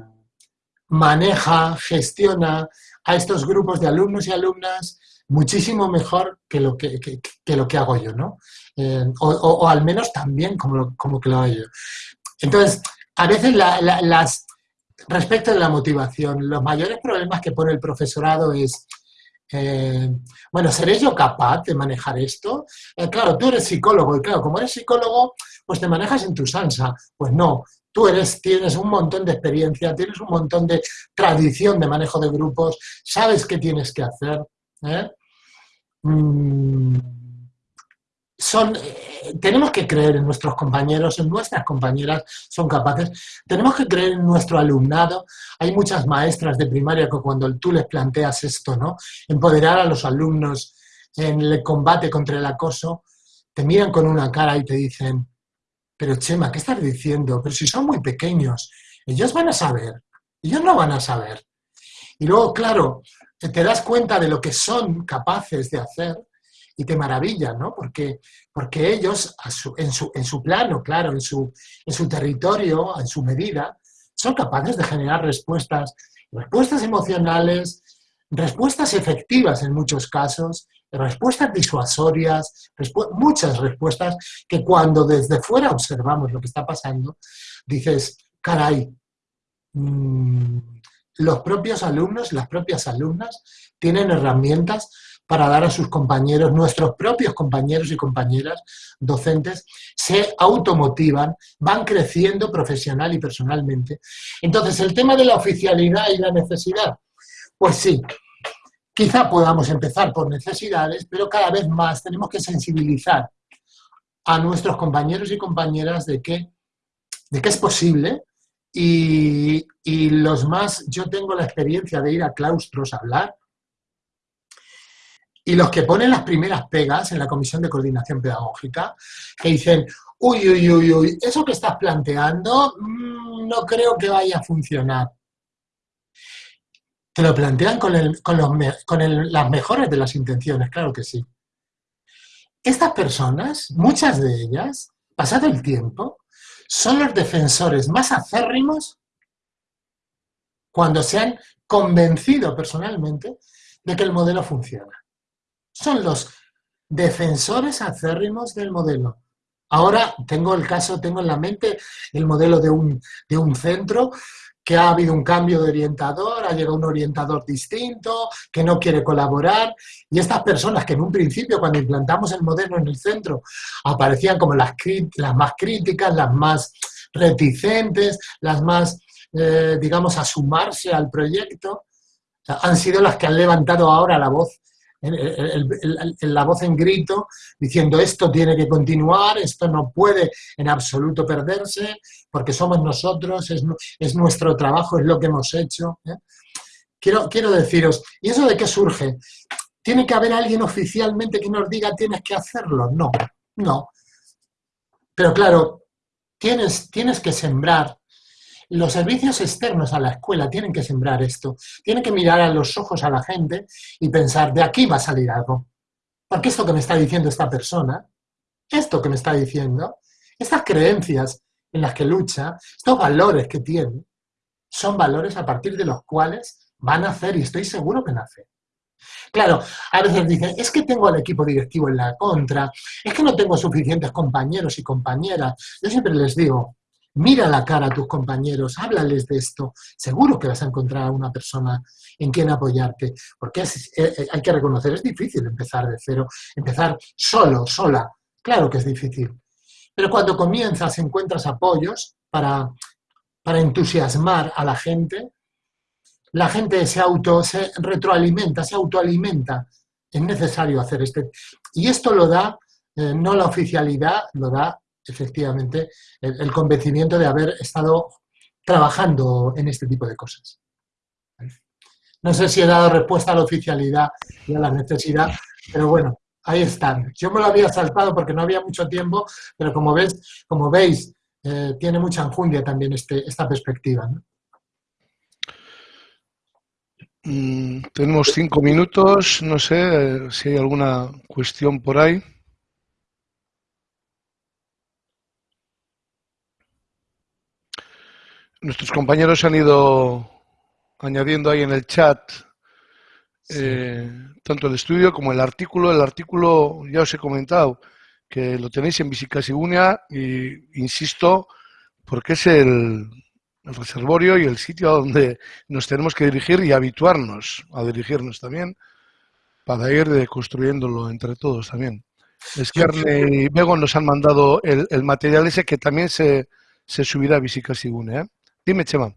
maneja, gestiona a estos grupos de alumnos y alumnas muchísimo mejor que lo que, que, lo que hago yo, ¿no? Eh, o, al menos también como, como que lo hago yo. Entonces, a veces las, respecto de la motivación, los mayores problemas que pone el profesorado es, eh, bueno, ¿seré yo capaz de manejar esto? Eh, claro, tú eres psicólogo y claro, como eres psicólogo, pues te manejas en tu salsa. Pues no, tú eres, tienes un montón de experiencia, tienes un montón de tradición de manejo de grupos, sabes qué tienes que hacer. ¿eh? Mm, son, eh, tenemos que creer en nuestros compañeros, en nuestras compañeras son capaces, tenemos que creer en nuestro alumnado. Hay muchas maestras de primaria que cuando tú les planteas esto, ¿no? Empoderar a los alumnos en el combate contra el acoso, te miran con una cara y te dicen, pero Chema, ¿qué estás diciendo? Pero si son muy pequeños, ellos van a saber, ellos no van a saber. Y luego, claro, te das cuenta de lo que son capaces de hacer y te maravilla, ¿no? Porque, porque ellos, en, su, en su plano, claro, en su, en su territorio, en su medida, son capaces de generar respuestas, respuestas emocionales, respuestas efectivas en muchos casos, respuestas disuasorias, muchas respuestas que cuando desde fuera observamos lo que está pasando, dices, caray, mm, los propios alumnos, las propias alumnas, tienen herramientas para dar a sus compañeros, nuestros propios compañeros y compañeras docentes, se automotivan, van creciendo profesional y personalmente. Entonces, el tema de la oficialidad y la necesidad, pues sí, quizá podamos empezar por necesidades, pero cada vez más tenemos que sensibilizar a nuestros compañeros y compañeras de que, de que es posible y, y los más, yo tengo la experiencia de ir a claustros a hablar, y los que ponen las primeras pegas en la Comisión de Coordinación Pedagógica, que dicen, uy, uy, uy, uy, eso que estás planteando mm, no creo que vaya a funcionar. Te lo plantean con, las mejores de las intenciones, claro que sí. Estas personas, muchas de ellas, pasado el tiempo, son los defensores más acérrimos cuando se han convencido personalmente de que el modelo funciona son los defensores acérrimos del modelo. Ahora tengo el caso, tengo en la mente el modelo de un, de un centro que ha habido un cambio de orientador, ha llegado un orientador distinto, que no quiere colaborar, y estas personas que en un principio, cuando implantamos el modelo en el centro, aparecían como las, las más críticas, las más reticentes, las más, eh, digamos, a sumarse al proyecto, han sido las que han levantado ahora la voz la voz en grito diciendo esto tiene que continuar, esto no puede en absoluto perderse, porque somos nosotros, es, nuestro trabajo, es lo que hemos hecho. ¿eh? Quiero, quiero deciros, ¿y eso de qué surge? ¿Tiene que haber alguien oficialmente que nos diga tienes que hacerlo? No, no. Pero claro, tienes, tienes que sembrar los servicios externos a la escuela tienen que sembrar esto, tienen que mirar a los ojos a la gente y pensar, de aquí va a salir algo. Porque esto que me está diciendo esta persona, esto que me está diciendo, estas creencias en las que lucha, estos valores que tiene, son valores a partir de los cuales van a hacer, y estoy seguro que nace. Claro, a veces dicen, es que tengo al equipo directivo en la contra, es que no tengo suficientes compañeros y compañeras. Yo siempre les digo, mira la cara a tus compañeros, háblales de esto, seguro que vas a encontrar a una persona en quien apoyarte, porque eh, eh, hay que reconocer, es difícil empezar de cero, empezar solo, sola, claro que es difícil, pero cuando comienzas encuentras apoyos para, para entusiasmar a la gente, la gente se auto, se retroalimenta, se autoalimenta, es necesario hacer este, y esto lo da, eh, no la oficialidad, lo da efectivamente el, convencimiento de haber estado trabajando en este tipo de cosas. No sé si he dado respuesta a la oficialidad y a la necesidad, pero bueno, ahí están. Yo me lo había saltado porque no había mucho tiempo, pero como, ves, como veis, eh, tiene mucha enjundia también este, esta perspectiva. Mm, tenemos cinco minutos, no sé eh, si hay alguna cuestión por ahí. Nuestros compañeros han ido añadiendo ahí en el chat eh, tanto el estudio como el artículo. El artículo ya os he comentado que lo tenéis en Visicasigunia y insisto porque es el, el reservorio y el sitio a donde nos tenemos que dirigir y habituarnos a dirigirnos también para ir construyéndolo entre todos también. Esquerne y Bego nos han mandado el, material ese que también se, se subirá a Visicasigunia. ¿eh? Dime, Chema.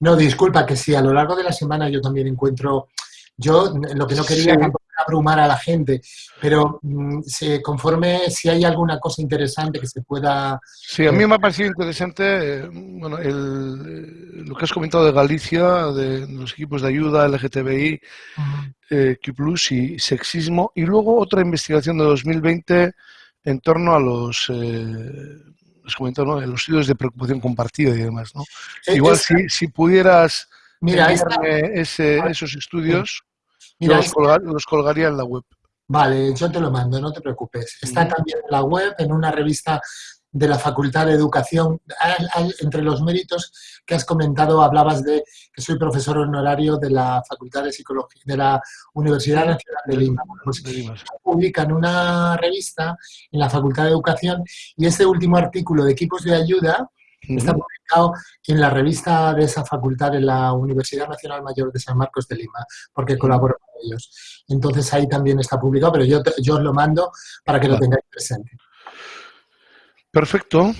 No, disculpa, que si a lo largo de la semana yo también encuentro, yo lo que no quería era abrumar a la gente, pero mm, conforme si hay alguna cosa interesante que se pueda... Sí, a mí eh, me ha parecido interesante eh, bueno, el, lo que has comentado de Galicia, de, los equipos de ayuda, LGTBI, uh Q+, y sexismo, y luego otra investigación de 2020 en torno a los les comento, ¿no? los estudios de preocupación compartida y demás. ¿no? Igual si, si, pudieras mira, ese, esos estudios, los, colgaría en la web. Vale, yo te lo mando, no te preocupes. Está también en la web, en una revista de la Facultad de Educación. Entre los méritos que has comentado, hablabas de que soy profesor honorario de la Facultad de Psicología de la Universidad Nacional de Lima. Pues, publican una revista en la Facultad de Educación y este último artículo de equipos de ayuda Está publicado en la revista de esa facultad en la Universidad Nacional Mayor de San Marcos de Lima, porque colaboro con ellos. Entonces ahí también está publicado, pero yo, yo os lo mando para que lo tengáis presente. Perfecto.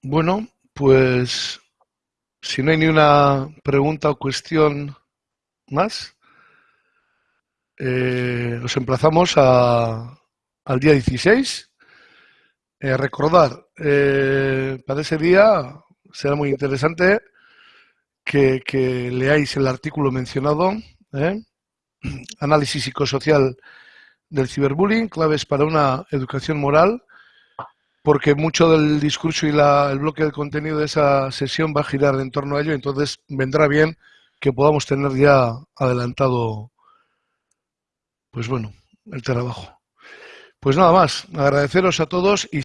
Bueno, pues si no hay ni una pregunta o cuestión más, eh, os emplazamos a, al día 16 eh, recordar, eh, para ese día será muy interesante que, leáis el artículo mencionado, ¿eh? Análisis psicosocial del ciberbullying, claves para una educación moral, porque mucho del discurso y el bloque del contenido de esa sesión va a girar en torno a ello, entonces vendrá bien que podamos tener ya adelantado, pues bueno, el trabajo. Pues nada más, agradeceros a todos y